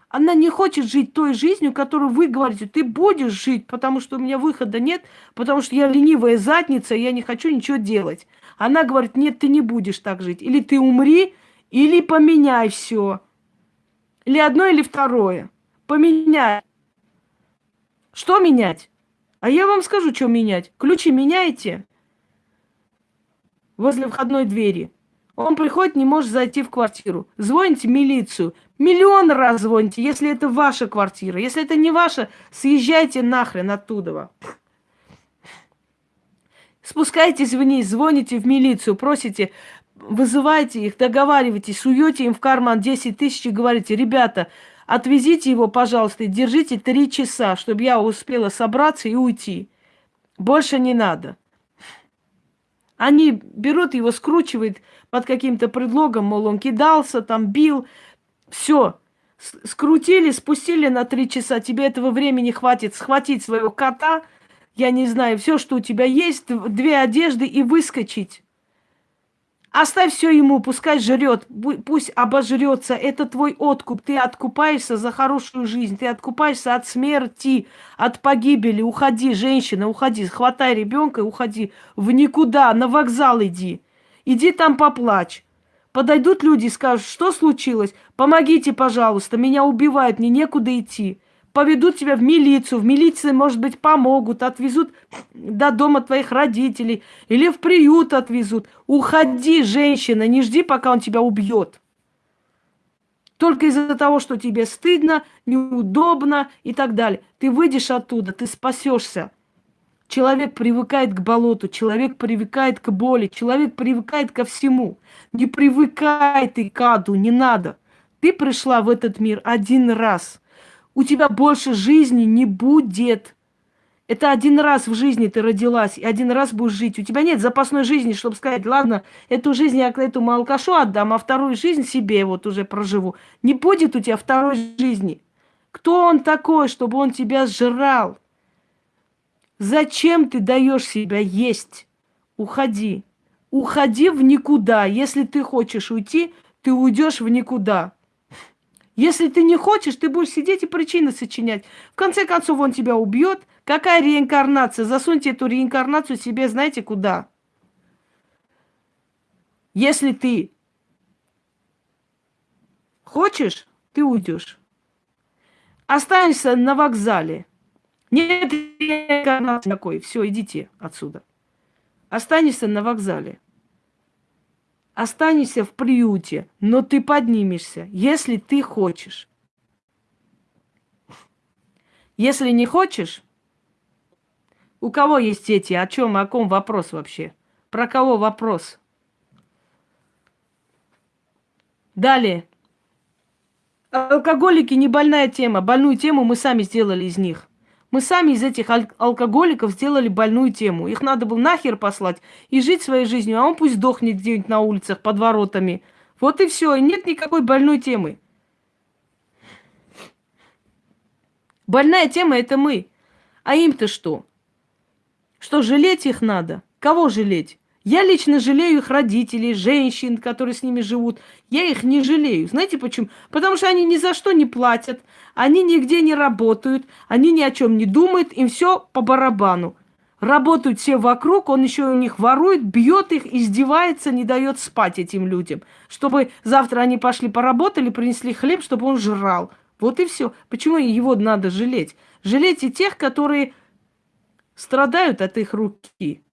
S1: Она не хочет жить той жизнью, которую вы говорите, ты будешь жить, потому что у меня выхода нет, потому что я ленивая задница, и я не хочу ничего делать. Она говорит, нет, ты не будешь так жить. Или ты умри, или поменяй все. Или одно, или второе. Поменяй. Что менять? А я вам скажу, что менять. Ключи меняете возле входной двери. Он приходит, не может зайти в квартиру. Звоните милицию. Миллион раз звоните, если это ваша квартира. Если это не ваша, съезжайте нахрен оттуда. Спускайтесь вниз, звоните в милицию, просите, вызывайте их, договаривайтесь, суете им в карман 10 тысяч и говорите, ребята, Отвезите его, пожалуйста, держите три часа, чтобы я успела собраться и уйти. Больше не надо. Они берут его, скручивают под каким-то предлогом, мол, он кидался, там бил. Все. Скрутили, спустили на три часа. Тебе этого времени хватит схватить своего кота, я не знаю, все, что у тебя есть, две одежды и выскочить. Оставь все ему, пускай жрет, пусть обожрется. Это твой откуп. Ты откупаешься за хорошую жизнь, ты откупаешься от смерти, от погибели. Уходи, женщина, уходи, хватай ребенка и уходи в никуда, на вокзал иди. Иди там поплачь. Подойдут люди и скажут, что случилось? Помогите, пожалуйста, меня убивают, мне некуда идти поведут тебя в милицию, в милиции, может быть, помогут, отвезут до дома твоих родителей или в приют отвезут. Уходи, женщина, не жди, пока он тебя убьет. Только из-за того, что тебе стыдно, неудобно и так далее. Ты выйдешь оттуда, ты спасешься. Человек привыкает к болоту, человек привыкает к боли, человек привыкает ко всему. Не привыкай ты к аду, не надо. Ты пришла в этот мир один раз – у тебя больше жизни не будет. Это один раз в жизни ты родилась, и один раз будешь жить. У тебя нет запасной жизни, чтобы сказать, ладно, эту жизнь я этому алкашу отдам, а вторую жизнь себе вот уже проживу. Не будет у тебя второй жизни. Кто он такой, чтобы он тебя сжирал? Зачем ты даешь себя есть? Уходи. Уходи в никуда. Если ты хочешь уйти, ты уйдешь в никуда. Если ты не хочешь, ты будешь сидеть и причины сочинять. В конце концов, он тебя убьет – Какая реинкарнация? Засуньте эту реинкарнацию себе, знаете, куда? Если ты хочешь, ты уйдешь. Останешься на вокзале. Нет реинкарнации такой. Все, идите отсюда. Останешься на вокзале. Останешься в приюте, но ты поднимешься, если ты хочешь. Если не хочешь, у кого есть дети? О чем, о ком вопрос вообще? Про кого вопрос? Далее. Алкоголики не больная тема. Больную тему мы сами сделали из них. Мы сами из этих алкоголиков сделали больную тему. Их надо было нахер послать и жить своей жизнью, а он пусть сдохнет где-нибудь на улицах под воротами. Вот и все. И нет никакой больной темы. Больная тема это мы. А им-то что? Что жалеть их надо? Кого жалеть? Я лично жалею их родителей, женщин, которые с ними живут. Я их не жалею. Знаете почему? Потому что они ни за что не платят, они нигде не работают, они ни о чем не думают, им все по барабану. Работают все вокруг, он еще у них ворует, бьет их, издевается, не дает спать этим людям. Чтобы завтра они пошли поработали, принесли хлеб, чтобы он жрал. Вот и все. Почему его надо жалеть? Жалейте тех, которые страдают от их руки.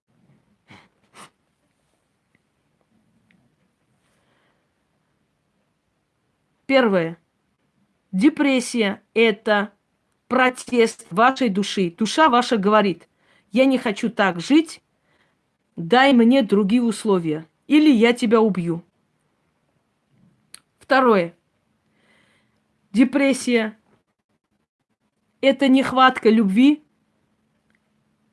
S1: Первое. Депрессия – это протест вашей души. Душа ваша говорит, я не хочу так жить, дай мне другие условия, или я тебя убью. Второе. Депрессия – это нехватка любви,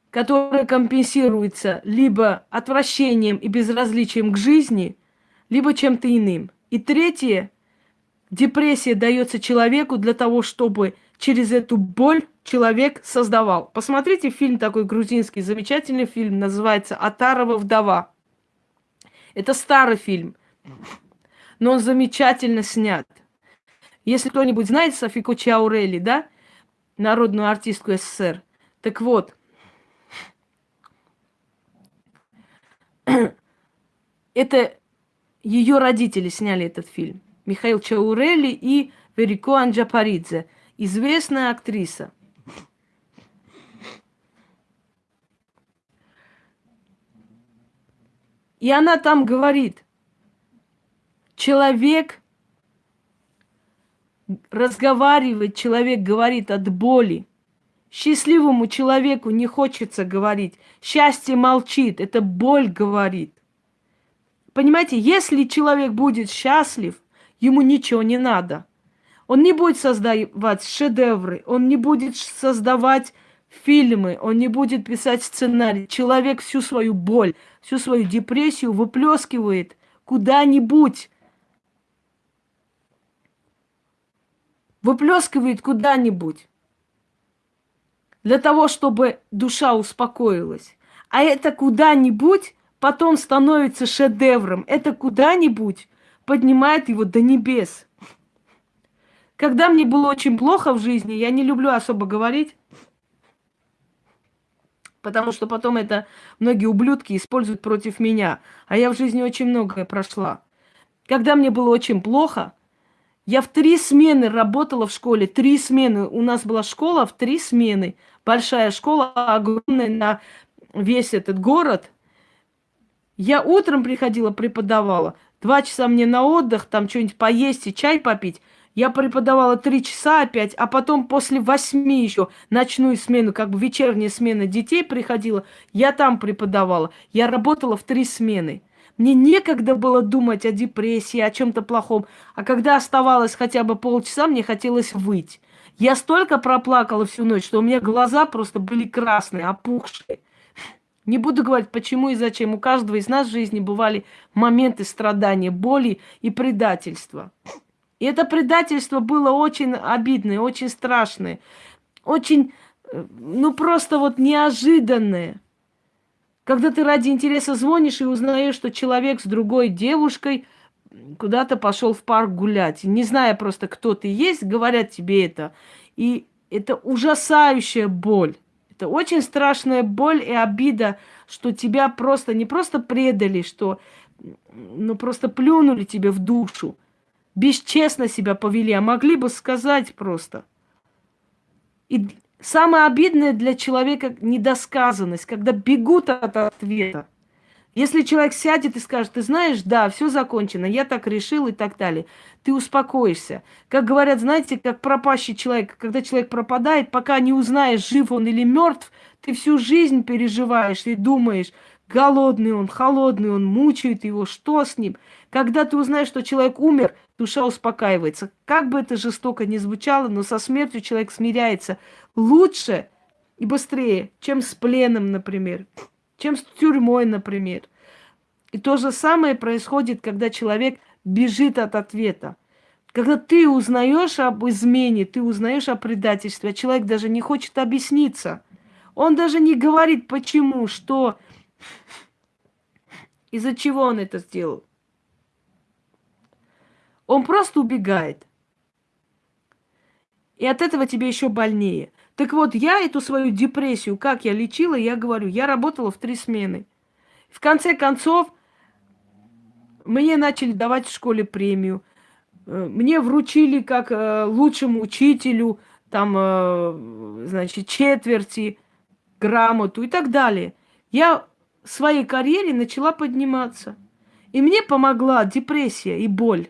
S1: которая компенсируется либо отвращением и безразличием к жизни, либо чем-то иным. И третье, депрессия дается человеку для того, чтобы через эту боль человек создавал. Посмотрите фильм такой грузинский, замечательный фильм, называется «Атарова вдова». Это старый фильм, но он замечательно снят. Если кто-нибудь знает Софику Чаурели, да, народную артистку СССР, так вот – это ее родители сняли этот фильм. Михаил Чаурели и Верико Анджапаридзе. Известная актриса. И она там говорит, человек разговаривает, человек говорит от боли. Счастливому человеку не хочется говорить. Счастье молчит, это боль говорит. Понимаете, если человек будет счастлив, ему ничего не надо. Он не будет создавать шедевры, он не будет создавать фильмы, он не будет писать сценарий. Человек всю свою боль, всю свою депрессию выплескивает куда-нибудь. Выплескивает куда-нибудь. Для того, чтобы душа успокоилась. А это куда-нибудь потом становится шедевром. Это куда-нибудь поднимает его до небес. Когда мне было очень плохо в жизни, я не люблю особо говорить, потому что потом это многие ублюдки используют против меня. А я в жизни очень многое прошла. Когда мне было очень плохо, я в три смены работала в школе. Три смены. У нас была школа в три смены. Большая школа, огромная на весь этот город – я утром приходила, преподавала. Два часа мне на отдых, там что-нибудь поесть и чай попить. Я преподавала три часа опять, а потом после восьми еще ночную смену, как бы вечерняя смена детей приходила, я там преподавала. Я работала в три смены. Мне некогда было думать о депрессии, о чем-то плохом. А когда оставалось хотя бы полчаса, мне хотелось выйти. Я столько проплакала всю ночь, что у меня глаза просто были красные, опухшие. Не буду говорить, почему и зачем. У каждого из нас в жизни бывали моменты страдания, боли и предательства. И это предательство было очень обидное, очень страшное, очень, э, ну просто вот неожиданное. Когда ты ради интереса звонишь и узнаешь, что человек с другой девушкой куда-то пошел в парк гулять, не зная просто, кто ты есть, говорят тебе это. И это ужасающая боль. Это очень страшная боль и обида, что тебя просто не просто предали, что ну просто плюнули тебе в душу, бесчестно себя повели, а могли бы сказать просто. И самое обидное для человека недосказанность, когда бегут от ответа. Если человек сядет и скажет, ты знаешь, да, все закончено, я так решил и так далее, ты успокоишься. Как говорят, знаете, как пропащий человек, когда человек пропадает, пока не узнаешь, жив он или мертв, ты всю жизнь переживаешь и думаешь, голодный он, холодный он, мучает его, что с ним. Когда ты узнаешь, что человек умер, душа успокаивается. Как бы это жестоко ни звучало, но со смертью человек смиряется лучше и быстрее, чем с пленом, например чем с тюрьмой, например. И то же самое происходит, когда человек бежит от ответа. Когда ты узнаешь об измене, ты узнаешь о предательстве, а человек даже не хочет объясниться. Он даже не говорит, почему, что, из-за чего он это сделал. Он просто убегает. И от этого тебе еще больнее. Так вот, я эту свою депрессию, как я лечила, я говорю, я работала в три смены. В конце концов, мне начали давать в школе премию. Э, мне вручили как э, лучшему учителю, там, э, значит, четверти, грамоту и так далее. Я в своей карьере начала подниматься. И мне помогла депрессия и боль.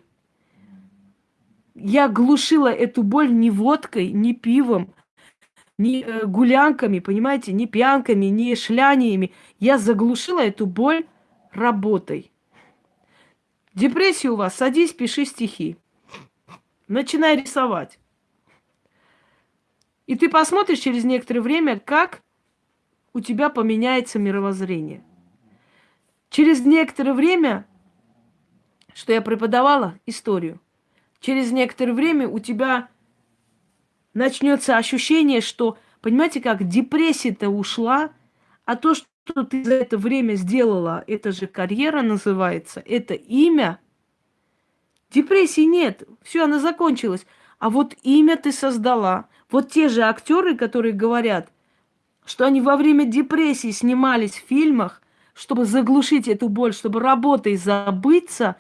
S1: Я глушила эту боль не водкой, не пивом, ни э, гулянками, понимаете, ни пьянками, ни шляниями. Я заглушила эту боль работой. Депрессия у вас, садись, пиши стихи. Начинай рисовать. И ты посмотришь через некоторое время, как у тебя поменяется мировоззрение. Через некоторое время, что я преподавала историю, через некоторое время у тебя начнется ощущение, что, понимаете, как депрессия-то ушла, а то, что ты за это время сделала, это же карьера называется, это имя. Депрессии нет, все, она закончилась. А вот имя ты создала. Вот те же актеры, которые говорят, что они во время депрессии снимались в фильмах, чтобы заглушить эту боль, чтобы работой забыться,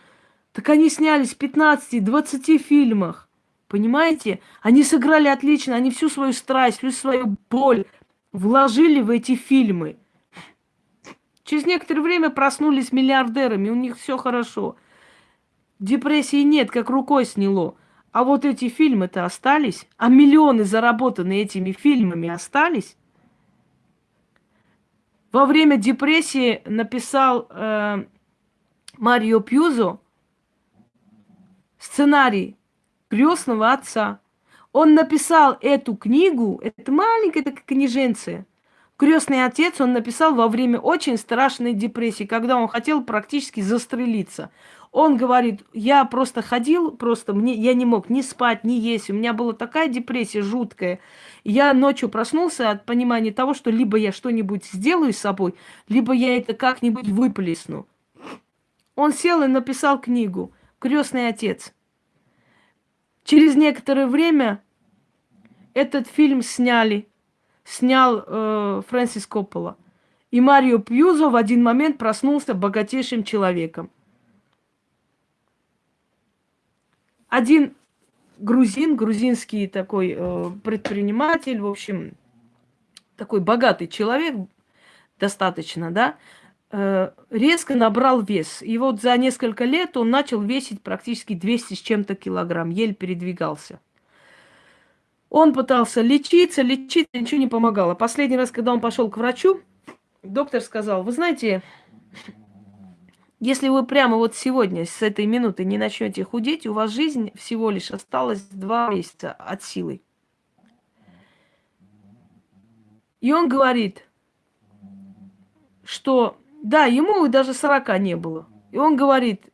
S1: так они снялись в 15-20 фильмах. Понимаете? Они сыграли отлично, они всю свою страсть, всю свою боль вложили в эти фильмы. Через некоторое время проснулись миллиардерами, у них все хорошо. Депрессии нет, как рукой сняло. А вот эти фильмы-то остались, а миллионы, заработанные этими фильмами, остались. Во время депрессии написал э, Марио Пьюзо сценарий крестного отца. Он написал эту книгу, это маленькая такая книженция. Крестный отец он написал во время очень страшной депрессии, когда он хотел практически застрелиться. Он говорит, я просто ходил, просто мне, я не мог ни спать, ни есть. У меня была такая депрессия жуткая. Я ночью проснулся от понимания того, что либо я что-нибудь сделаю с собой, либо я это как-нибудь выплесну. Он сел и написал книгу «Крестный отец». Через некоторое время этот фильм сняли, снял э, Фрэнсис Коппола. И Марио Пьюзо в один момент проснулся богатейшим человеком. Один грузин, грузинский такой э, предприниматель, в общем, такой богатый человек достаточно, да, резко набрал вес. И вот за несколько лет он начал весить практически 200 с чем-то килограмм, еле передвигался. Он пытался лечиться, лечиться, ничего не помогало. Последний раз, когда он пошел к врачу, доктор сказал, вы знаете, если вы прямо вот сегодня, с этой минуты не начнете худеть, у вас жизнь всего лишь осталась два месяца от силы. И он говорит, что да, ему даже 40 не было. И он говорит,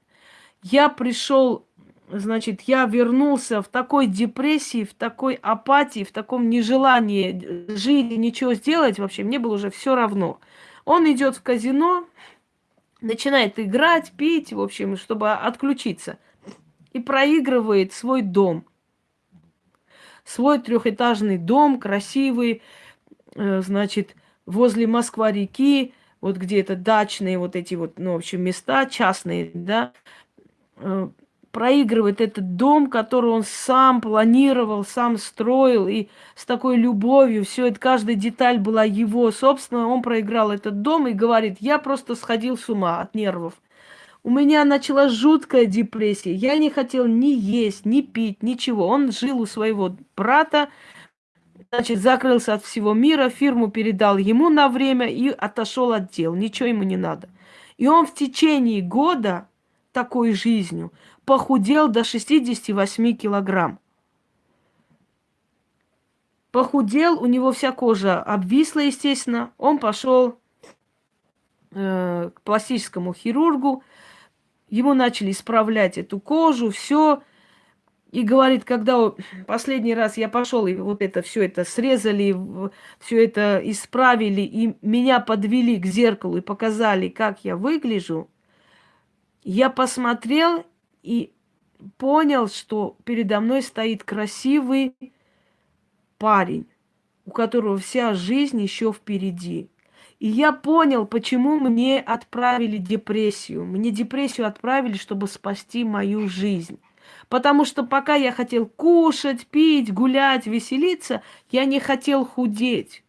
S1: я пришел, значит, я вернулся в такой депрессии, в такой апатии, в таком нежелании жить, ничего сделать вообще, мне было уже все равно. Он идет в казино, начинает играть, пить, в общем, чтобы отключиться. И проигрывает свой дом. Свой трехэтажный дом, красивый, э, значит, возле Москва-реки, вот где то дачные вот эти вот, ну, в общем, места частные, да, э, проигрывает этот дом, который он сам планировал, сам строил, и с такой любовью, все это, каждая деталь была его, собственно, он проиграл этот дом и говорит, я просто сходил с ума от нервов. У меня началась жуткая депрессия. Я не хотел ни есть, ни пить, ничего. Он жил у своего брата, значит, закрылся от всего мира, фирму передал ему на время и отошел от дел. Ничего ему не надо. И он в течение года такой жизнью похудел до 68 килограмм. Похудел, у него вся кожа обвисла, естественно. Он пошел э, к пластическому хирургу. Ему начали исправлять эту кожу, все. И говорит, когда последний раз я пошел, и вот это все это срезали, все это исправили, и меня подвели к зеркалу и показали, как я выгляжу, я посмотрел и понял, что передо мной стоит красивый парень, у которого вся жизнь еще впереди. И я понял, почему мне отправили депрессию. Мне депрессию отправили, чтобы спасти мою жизнь. Потому что пока я хотел кушать, пить, гулять, веселиться, я не хотел худеть.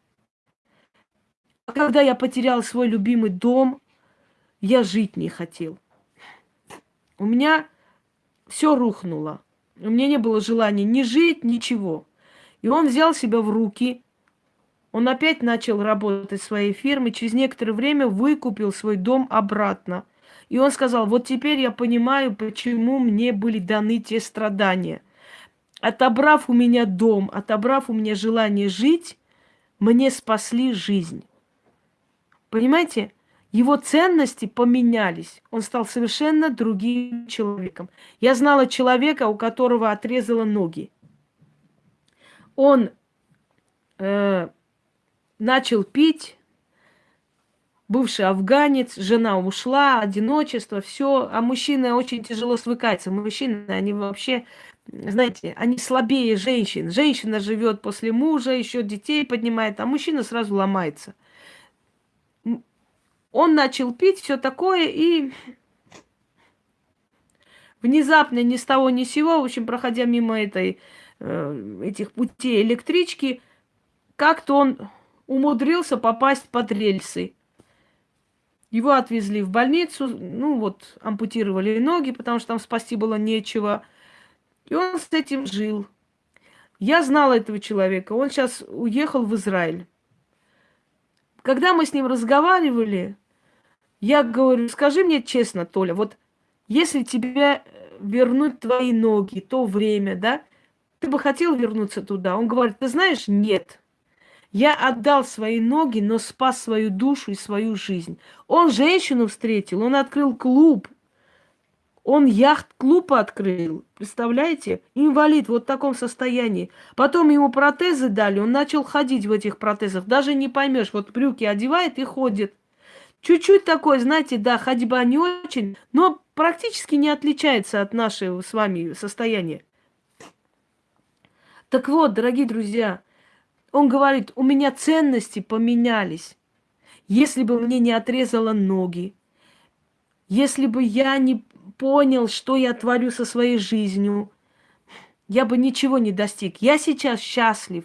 S1: А когда я потерял свой любимый дом, я жить не хотел. У меня все рухнуло. У меня не было желания ни жить, ничего. И он взял себя в руки. Он опять начал работать в своей фирме. Через некоторое время выкупил свой дом обратно – и он сказал, вот теперь я понимаю, почему мне были даны те страдания. Отобрав у меня дом, отобрав у меня желание жить, мне спасли жизнь. Понимаете? Его ценности поменялись. Он стал совершенно другим человеком. Я знала человека, у которого отрезало ноги. Он э, начал пить, бывший афганец, жена ушла, одиночество, все. А мужчина очень тяжело свыкается. Мужчины, они вообще, знаете, они слабее женщин. Женщина живет после мужа, еще детей поднимает, а мужчина сразу ломается. Он начал пить все такое и внезапно ни с того ни с сего, в общем, проходя мимо этой, э, этих путей электрички, как-то он умудрился попасть под рельсы. Его отвезли в больницу, ну вот, ампутировали ноги, потому что там спасти было нечего. И он с этим жил. Я знала этого человека. Он сейчас уехал в Израиль. Когда мы с ним разговаривали, я говорю, скажи мне честно, Толя, вот если тебе вернуть твои ноги, то время, да, ты бы хотел вернуться туда? Он говорит, ты знаешь, нет. Я отдал свои ноги, но спас свою душу и свою жизнь. Он женщину встретил, он открыл клуб. Он яхт-клуб открыл, представляете? Инвалид вот в таком состоянии. Потом ему протезы дали, он начал ходить в этих протезах. Даже не поймешь, вот брюки одевает и ходит. Чуть-чуть такой, знаете, да, ходьба не очень, но практически не отличается от нашего с вами состояния. Так вот, дорогие друзья, он говорит, у меня ценности поменялись. Если бы мне не отрезало ноги, если бы я не понял, что я творю со своей жизнью, я бы ничего не достиг. Я сейчас счастлив.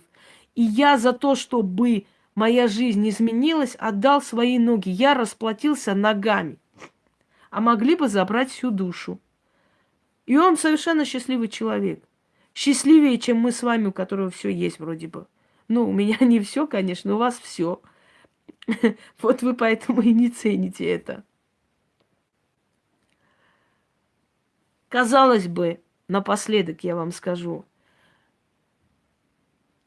S1: И я за то, чтобы моя жизнь изменилась, отдал свои ноги. Я расплатился ногами. А могли бы забрать всю душу. И он совершенно счастливый человек. Счастливее, чем мы с вами, у которого все есть вроде бы. Ну, у меня не все, конечно, у вас все. Вот вы поэтому и не цените это. Казалось бы, напоследок я вам скажу,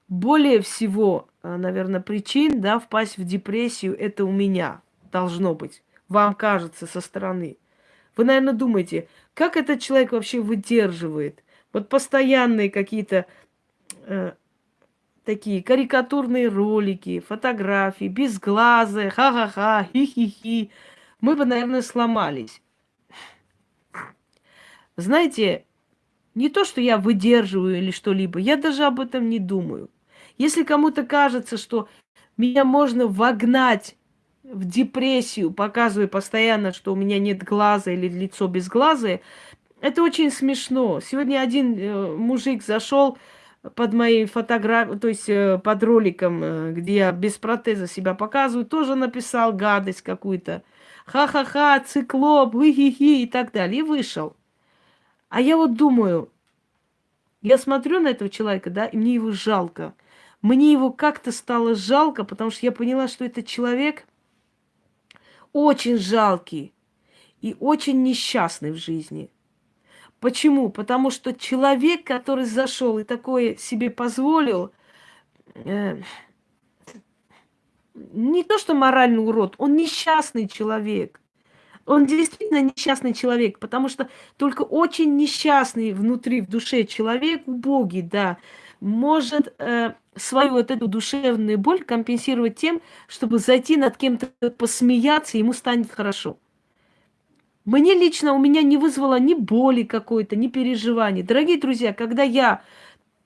S1: более всего, э, наверное, причин, да, впасть в депрессию, это у меня должно быть. Вам кажется со стороны. Вы, наверное, думаете, как этот человек вообще выдерживает? Вот постоянные какие-то э, такие карикатурные ролики, фотографии, безглазые, ха-ха-ха, хи-хи-хи. Мы бы, наверное, сломались. Знаете, не то, что я выдерживаю или что-либо, я даже об этом не думаю. Если кому-то кажется, что меня можно вогнать в депрессию, показывая постоянно, что у меня нет глаза или лицо без глаза, это очень смешно. Сегодня один э, мужик зашел под моей фотографией, то есть э, под роликом, э, где я без протеза себя показываю, тоже написал гадость какую-то. Ха-ха-ха, циклоп, хи-хи и так далее. И вышел. А я вот думаю, я смотрю на этого человека, да, и мне его жалко. Мне его как-то стало жалко, потому что я поняла, что этот человек очень жалкий и очень несчастный в жизни. Почему? Потому что человек, который зашел и такое себе позволил, э, не то что моральный урод, он несчастный человек. Он действительно несчастный человек, потому что только очень несчастный внутри, в душе человек, убогий, да, может э, свою вот эту душевную боль компенсировать тем, чтобы зайти над кем-то посмеяться, ему станет хорошо. Мне лично, у меня не вызвало ни боли какой-то, ни переживаний. Дорогие друзья, когда я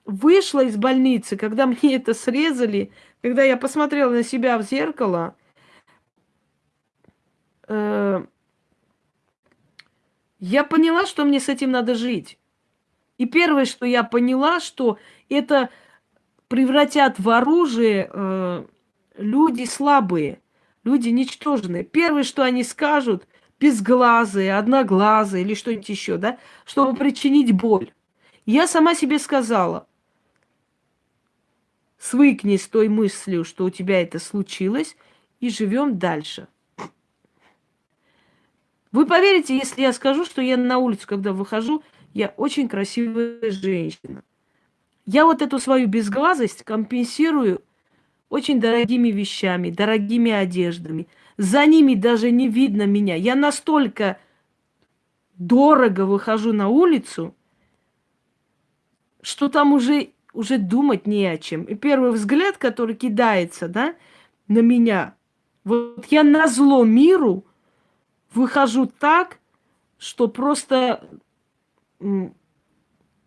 S1: вышла из больницы, когда мне это срезали, когда я посмотрела на себя в зеркало, э, я поняла, что мне с этим надо жить. И первое, что я поняла, что это превратят в оружие э, люди слабые, люди ничтожные. Первое, что они скажут, безглазые, одноглазые или что-нибудь еще, да, чтобы причинить боль. Я сама себе сказала, свыкнись с той мыслью, что у тебя это случилось, и живем дальше. Вы поверите, если я скажу, что я на улицу, когда выхожу, я очень красивая женщина. Я вот эту свою безглазость компенсирую очень дорогими вещами, дорогими одеждами. За ними даже не видно меня. Я настолько дорого выхожу на улицу, что там уже, уже думать не о чем. И первый взгляд, который кидается да, на меня, вот я на зло миру выхожу так, что просто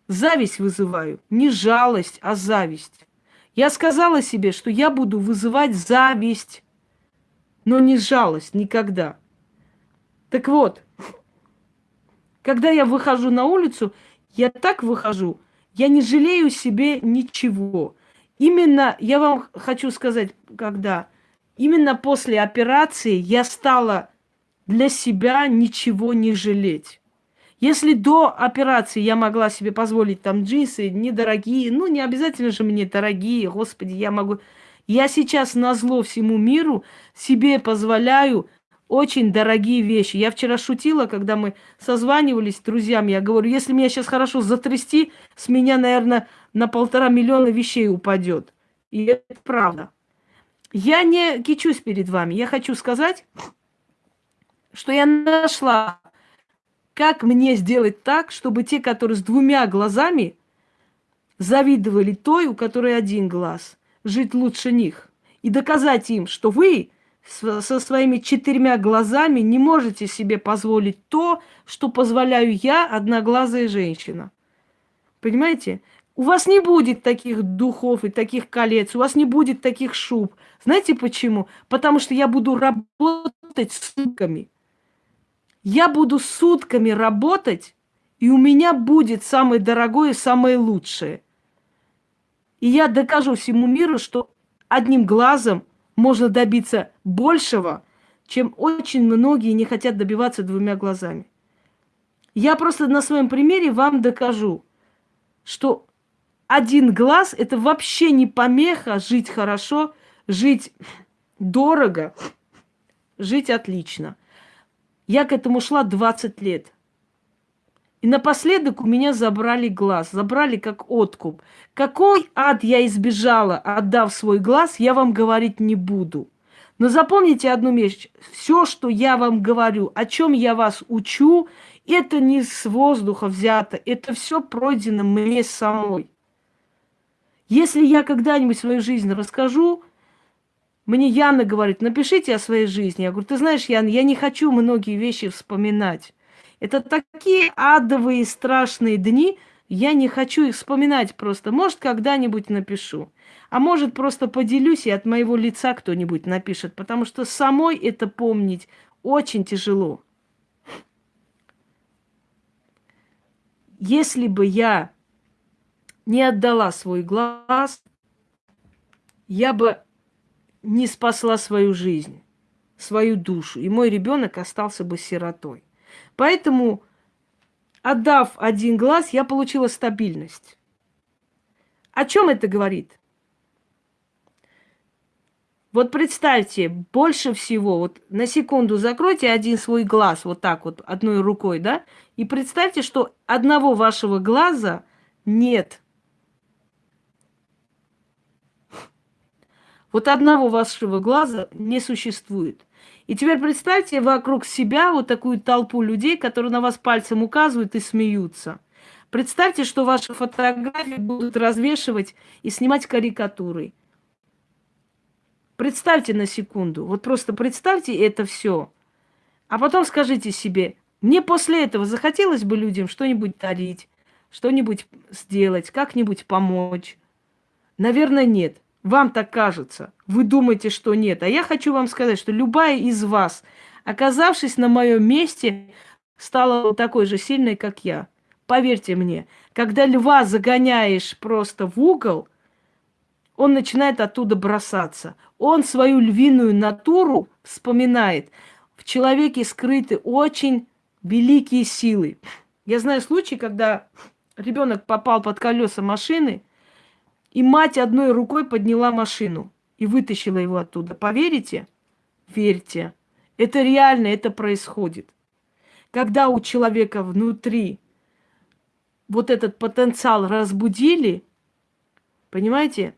S1: зависть вызываю. Не жалость, а зависть. Я сказала себе, что я буду вызывать зависть, но не жалость никогда. Так вот, когда я выхожу на улицу, я так выхожу, я не жалею себе ничего. Именно, я вам хочу сказать, когда, именно после операции я стала для себя ничего не жалеть. Если до операции я могла себе позволить там джинсы недорогие, ну не обязательно же мне дорогие, господи, я могу... Я сейчас на зло всему миру себе позволяю очень дорогие вещи. Я вчера шутила, когда мы созванивались с друзьями, я говорю, если меня сейчас хорошо затрясти, с меня, наверное, на полтора миллиона вещей упадет. И это правда. Я не кичусь перед вами. Я хочу сказать, что я нашла, как мне сделать так, чтобы те, которые с двумя глазами, завидовали той, у которой один глаз, жить лучше них. И доказать им, что вы со своими четырьмя глазами не можете себе позволить то, что позволяю я, одноглазая женщина. Понимаете? У вас не будет таких духов и таких колец, у вас не будет таких шуб. Знаете почему? Потому что я буду работать сутками. Я буду сутками работать, и у меня будет самое дорогое самое лучшее. И я докажу всему миру, что одним глазом можно добиться большего, чем очень многие не хотят добиваться двумя глазами. Я просто на своем примере вам докажу, что один глаз – это вообще не помеха жить хорошо, жить дорого, жить отлично – я к этому шла 20 лет. И напоследок у меня забрали глаз, забрали как откуп. Какой ад я избежала, отдав свой глаз, я вам говорить не буду. Но запомните одну вещь. Все, что я вам говорю, о чем я вас учу, это не с воздуха взято. Это все пройдено мне самой. Если я когда-нибудь свою жизнь расскажу, мне Яна говорит, напишите о своей жизни. Я говорю, ты знаешь, Яна, я не хочу многие вещи вспоминать. Это такие адовые страшные дни, я не хочу их вспоминать просто. Может, когда-нибудь напишу. А может, просто поделюсь, и от моего лица кто-нибудь напишет. Потому что самой это помнить очень тяжело. Если бы я не отдала свой глаз, я бы не спасла свою жизнь, свою душу, и мой ребенок остался бы сиротой. Поэтому, отдав один глаз, я получила стабильность. О чем это говорит? Вот представьте, больше всего, вот на секунду закройте один свой глаз, вот так вот, одной рукой, да, и представьте, что одного вашего глаза нет. Вот одного вашего глаза не существует. И теперь представьте вокруг себя вот такую толпу людей, которые на вас пальцем указывают и смеются. Представьте, что ваши фотографии будут развешивать и снимать карикатуры. Представьте на секунду, вот просто представьте это все. А потом скажите себе, мне после этого захотелось бы людям что-нибудь дарить, что-нибудь сделать, как-нибудь помочь. Наверное, нет. Вам так кажется. Вы думаете, что нет. А я хочу вам сказать, что любая из вас, оказавшись на моем месте, стала такой же сильной, как я. Поверьте мне, когда льва загоняешь просто в угол, он начинает оттуда бросаться. Он свою львиную натуру вспоминает. В человеке скрыты очень великие силы. Я знаю случай, когда ребенок попал под колеса машины – и мать одной рукой подняла машину и вытащила его оттуда. Поверите? Верьте. Это реально, это происходит. Когда у человека внутри вот этот потенциал разбудили, понимаете,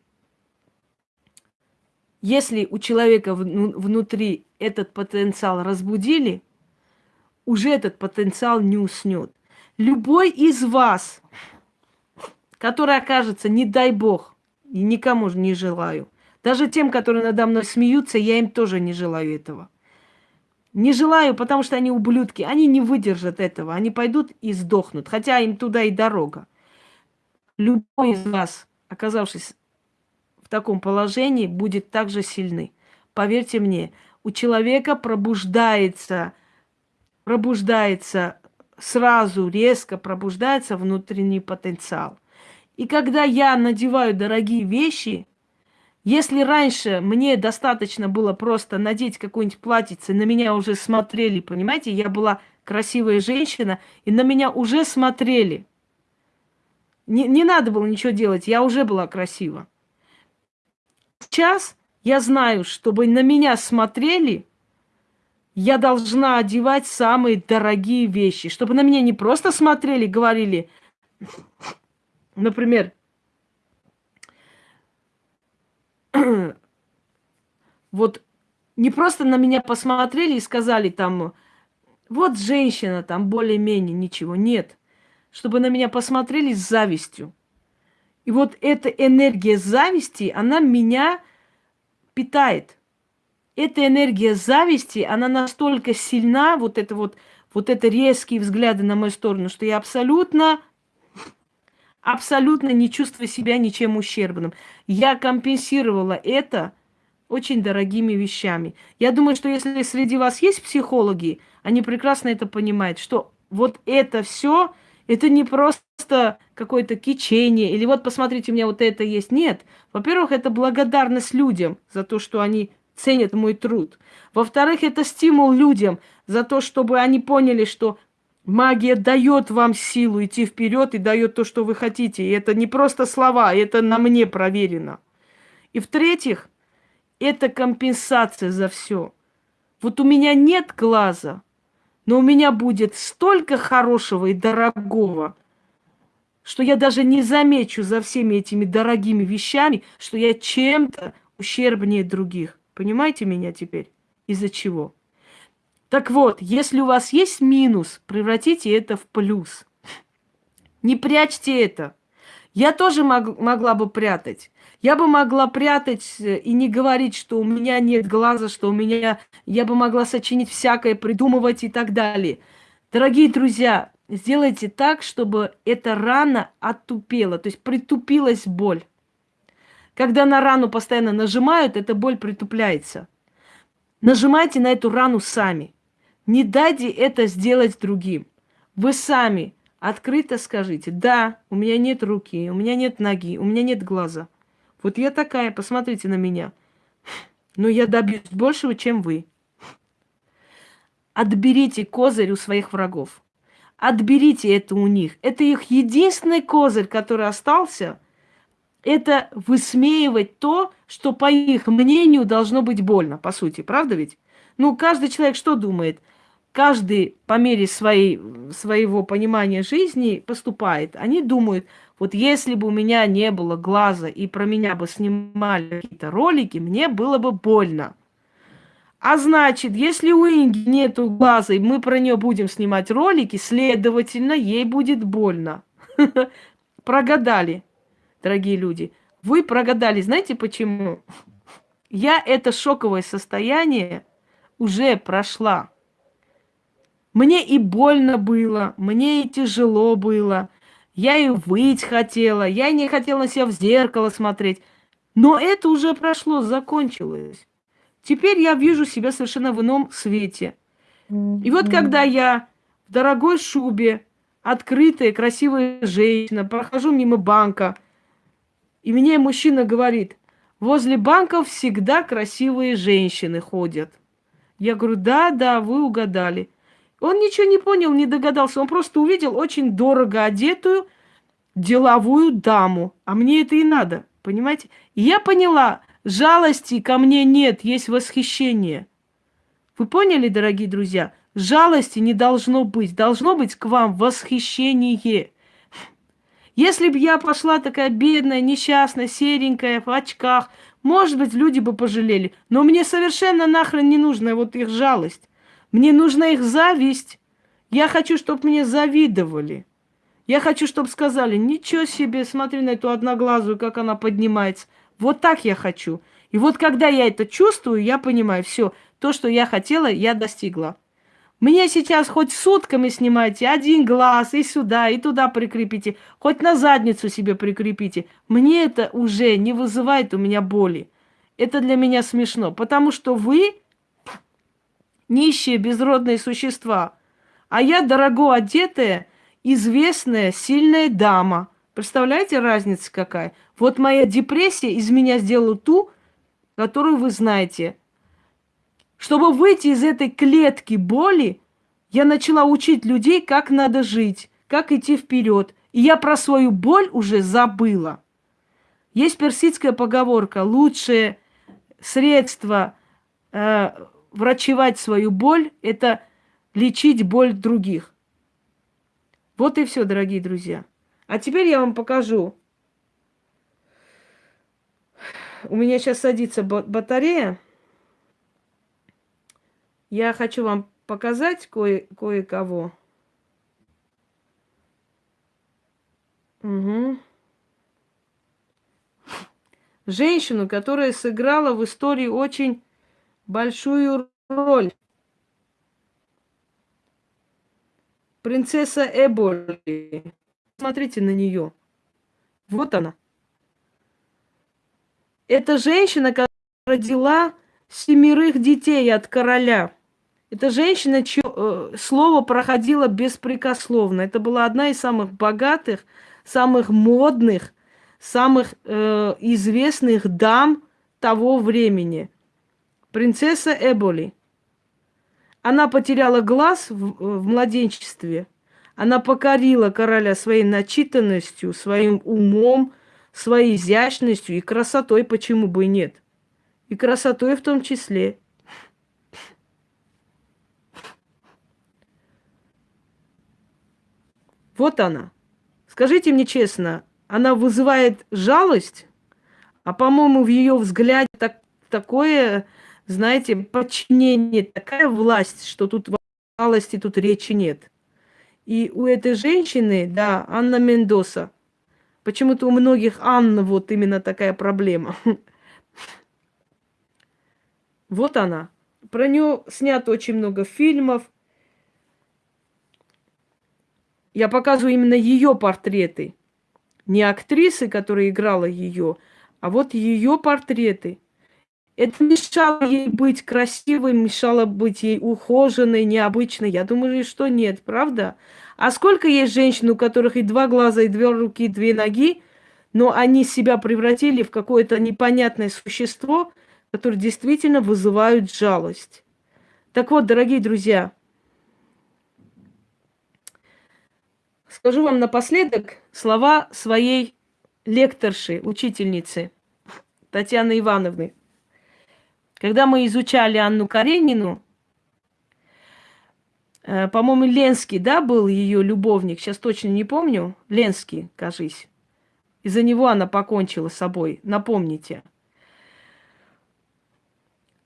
S1: если у человека внутри этот потенциал разбудили, уже этот потенциал не уснет. Любой из вас который окажется, не дай бог, и никому не желаю. Даже тем, которые надо мной смеются, я им тоже не желаю этого. Не желаю, потому что они ублюдки. Они не выдержат этого. Они пойдут и сдохнут. Хотя им туда и дорога. Любой из вас, оказавшись в таком положении, будет также сильны. Поверьте мне, у человека пробуждается, пробуждается сразу, резко пробуждается внутренний потенциал. И когда я надеваю дорогие вещи, если раньше мне достаточно было просто надеть какое-нибудь платьице, на меня уже смотрели, понимаете, я была красивая женщина, и на меня уже смотрели. Не, не надо было ничего делать, я уже была красива. Сейчас я знаю, чтобы на меня смотрели, я должна одевать самые дорогие вещи, чтобы на меня не просто смотрели, говорили, Например, вот не просто на меня посмотрели и сказали там, вот женщина там более-менее ничего. Нет. Чтобы на меня посмотрели с завистью. И вот эта энергия зависти, она меня питает. Эта энергия зависти, она настолько сильна, вот это вот, вот это резкие взгляды на мою сторону, что я абсолютно абсолютно не чувствуя себя ничем ущербным. Я компенсировала это очень дорогими вещами. Я думаю, что если среди вас есть психологи, они прекрасно это понимают, что вот это все, это не просто какое-то кичение, или вот посмотрите, у меня вот это есть. Нет. Во-первых, это благодарность людям за то, что они ценят мой труд. Во-вторых, это стимул людям за то, чтобы они поняли, что Магия дает вам силу идти вперед и дает то, что вы хотите. И это не просто слова, это на мне проверено. И в-третьих, это компенсация за все. Вот у меня нет глаза, но у меня будет столько хорошего и дорогого, что я даже не замечу за всеми этими дорогими вещами, что я чем-то ущербнее других. Понимаете меня теперь? Из-за чего? Так вот, если у вас есть минус, превратите это в плюс. Не прячьте это. Я тоже мог, могла бы прятать. Я бы могла прятать э, и не говорить, что у меня нет глаза, что у меня... Я бы могла сочинить всякое, придумывать и так далее. Дорогие друзья, сделайте так, чтобы эта рана оттупела, то есть притупилась боль. Когда на рану постоянно нажимают, эта боль притупляется. Нажимайте на эту рану сами. Не дайте это сделать другим. Вы сами Открыто скажите, да, у меня нет руки, у меня нет ноги, у меня нет глаза. Вот я такая, посмотрите на меня. Но я добьюсь большего, чем вы. Отберите козырь у своих врагов. Отберите это у них. Это их единственный козырь, который остался. Это высмеивать то, что по их мнению должно быть больно, по сути. Правда ведь? Ну, каждый человек что думает? Каждый по мере своей, своего понимания жизни поступает. Они думают, вот если бы у меня не было глаза и про меня бы снимали какие-то ролики, мне было бы больно. А значит, если у Инги нету глаза, и мы про нее будем снимать ролики, следовательно, ей будет больно. Прогадали, дорогие люди. Вы прогадали. Знаете почему? Я это шоковое состояние уже прошла. Мне и больно было, мне и тяжело было. Я и выть хотела, я не хотела себя в зеркало смотреть. Но это уже прошло, закончилось. Теперь я вижу себя совершенно в ином свете. И вот когда я в дорогой шубе, открытая, красивая женщина, прохожу мимо банка, и мне мужчина говорит, возле банков всегда красивые женщины ходят. Я говорю, да, да, вы угадали. Он ничего не понял, не догадался. Он просто увидел очень дорого одетую деловую даму. А мне это и надо, понимаете? И я поняла, жалости ко мне нет, есть восхищение. Вы поняли, дорогие друзья? Жалости не должно быть. Должно быть к вам восхищение. Если бы я пошла такая бедная, несчастная, серенькая, в очках, может быть, люди бы пожалели. Но мне совершенно нахрен не нужна вот их жалость. Мне нужна их зависть. Я хочу, чтобы мне завидовали. Я хочу, чтобы сказали, ничего себе, смотри на эту одноглазую, как она поднимается. Вот так я хочу. И вот когда я это чувствую, я понимаю, все, то, что я хотела, я достигла. Мне сейчас хоть сутками снимайте один глаз и сюда, и туда прикрепите, хоть на задницу себе прикрепите. Мне это уже не вызывает у меня боли. Это для меня смешно, потому что вы нищие безродные существа. А я дорого одетая, известная, сильная дама. Представляете, разница какая? Вот моя депрессия из меня сделала ту, которую вы знаете. Чтобы выйти из этой клетки боли, я начала учить людей, как надо жить, как идти вперед. И я про свою боль уже забыла. Есть персидская поговорка: лучшее средство э, врачевать свою боль – это лечить боль других. Вот и все, дорогие друзья. А теперь я вам покажу. У меня сейчас садится батарея. Я хочу вам показать кое- кое-кого. Угу. Женщину, которая сыграла в истории очень большую роль. Принцесса Эболи. Смотрите на нее. Вот она. Это женщина, которая родила семерых детей от короля. Это женщина, чье э, слово проходило беспрекословно. Это была одна из самых богатых, самых модных, самых э, известных дам того времени принцесса Эболи. Она потеряла глаз в, в младенчестве. Она покорила короля своей начитанностью, своим умом, своей изящностью и красотой, почему бы и нет. И красотой в том числе. Вот она. Скажите мне честно, она вызывает жалость, а по-моему в ее взгляде так, такое, знаете, подчинение, такая власть, что тут жалости тут речи нет. И у этой женщины, да, Анна Мендоса, почему-то у многих Анна вот именно такая проблема. Вот она. Про нее снято очень много фильмов. Я показываю именно ее портреты. Не актрисы, которая играла ее, а вот ее портреты. Это мешало ей быть красивой, мешало быть ей ухоженной, необычной. Я думаю, что нет, правда? А сколько есть женщин, у которых и два глаза, и две руки, и две ноги, но они себя превратили в какое-то непонятное существо, которое действительно вызывают жалость. Так вот, дорогие друзья, скажу вам напоследок слова своей лекторши, учительницы Татьяны Ивановны. Когда мы изучали Анну Каренину, э, по-моему, Ленский, да, был ее любовник, сейчас точно не помню, Ленский, кажись. Из-за него она покончила с собой, напомните.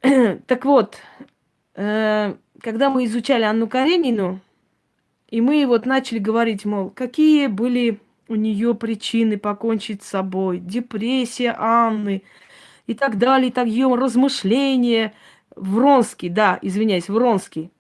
S1: Так вот, э, когда мы изучали Анну Каренину, и мы вот начали говорить, мол, какие были у нее причины покончить с собой, депрессия Анны и так далее, и так ее размышления, Вронский, да, извиняюсь, Вронский,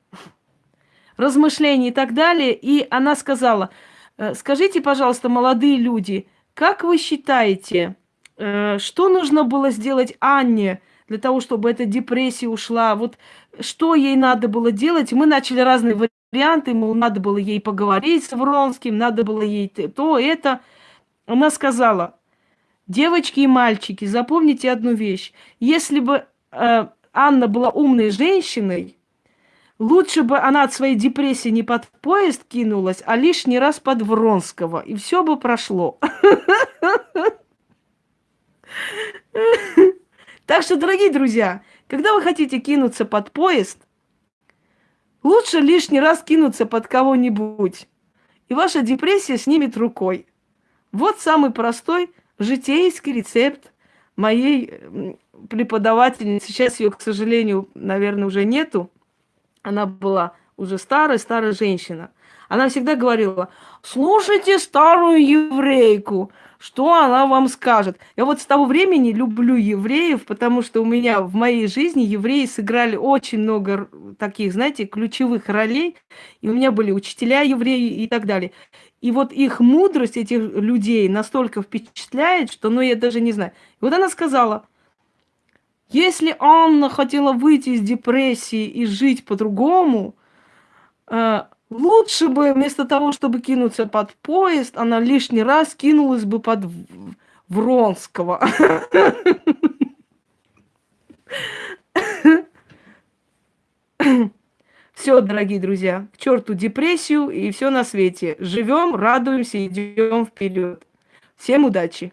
S1: размышления и так далее, и она сказала, «Э, скажите, пожалуйста, молодые люди, как вы считаете, э, что нужно было сделать Анне для того, чтобы эта депрессия ушла? Вот что ей надо было делать? Мы начали разные варианты, ему надо было ей поговорить с Вронским, надо было ей то, это. Она сказала, девочки и мальчики, запомните одну вещь. Если бы э, Анна была умной женщиной, лучше бы она от своей депрессии не под поезд кинулась, а лишний раз под Вронского, и все бы прошло. Так что, дорогие друзья, когда вы хотите кинуться под поезд, Лучше лишний раз кинуться под кого-нибудь, и ваша депрессия снимет рукой. Вот самый простой житейский рецепт моей преподавательницы. Сейчас ее, к сожалению, наверное, уже нету. Она была уже старая, старая женщина. Она всегда говорила, слушайте старую еврейку, что она вам скажет. Я вот с того времени люблю евреев, потому что у меня в моей жизни евреи сыграли очень много таких, знаете, ключевых ролей. И у меня были учителя евреи и так далее. И вот их мудрость этих людей настолько впечатляет, что, ну, я даже не знаю. И вот она сказала, если Анна хотела выйти из депрессии и жить по-другому, э, Лучше бы вместо того, чтобы кинуться под поезд, она лишний раз кинулась бы под Вронского. Все, дорогие друзья, к черту депрессию и все на свете. Живем, радуемся, идем вперед. Всем удачи!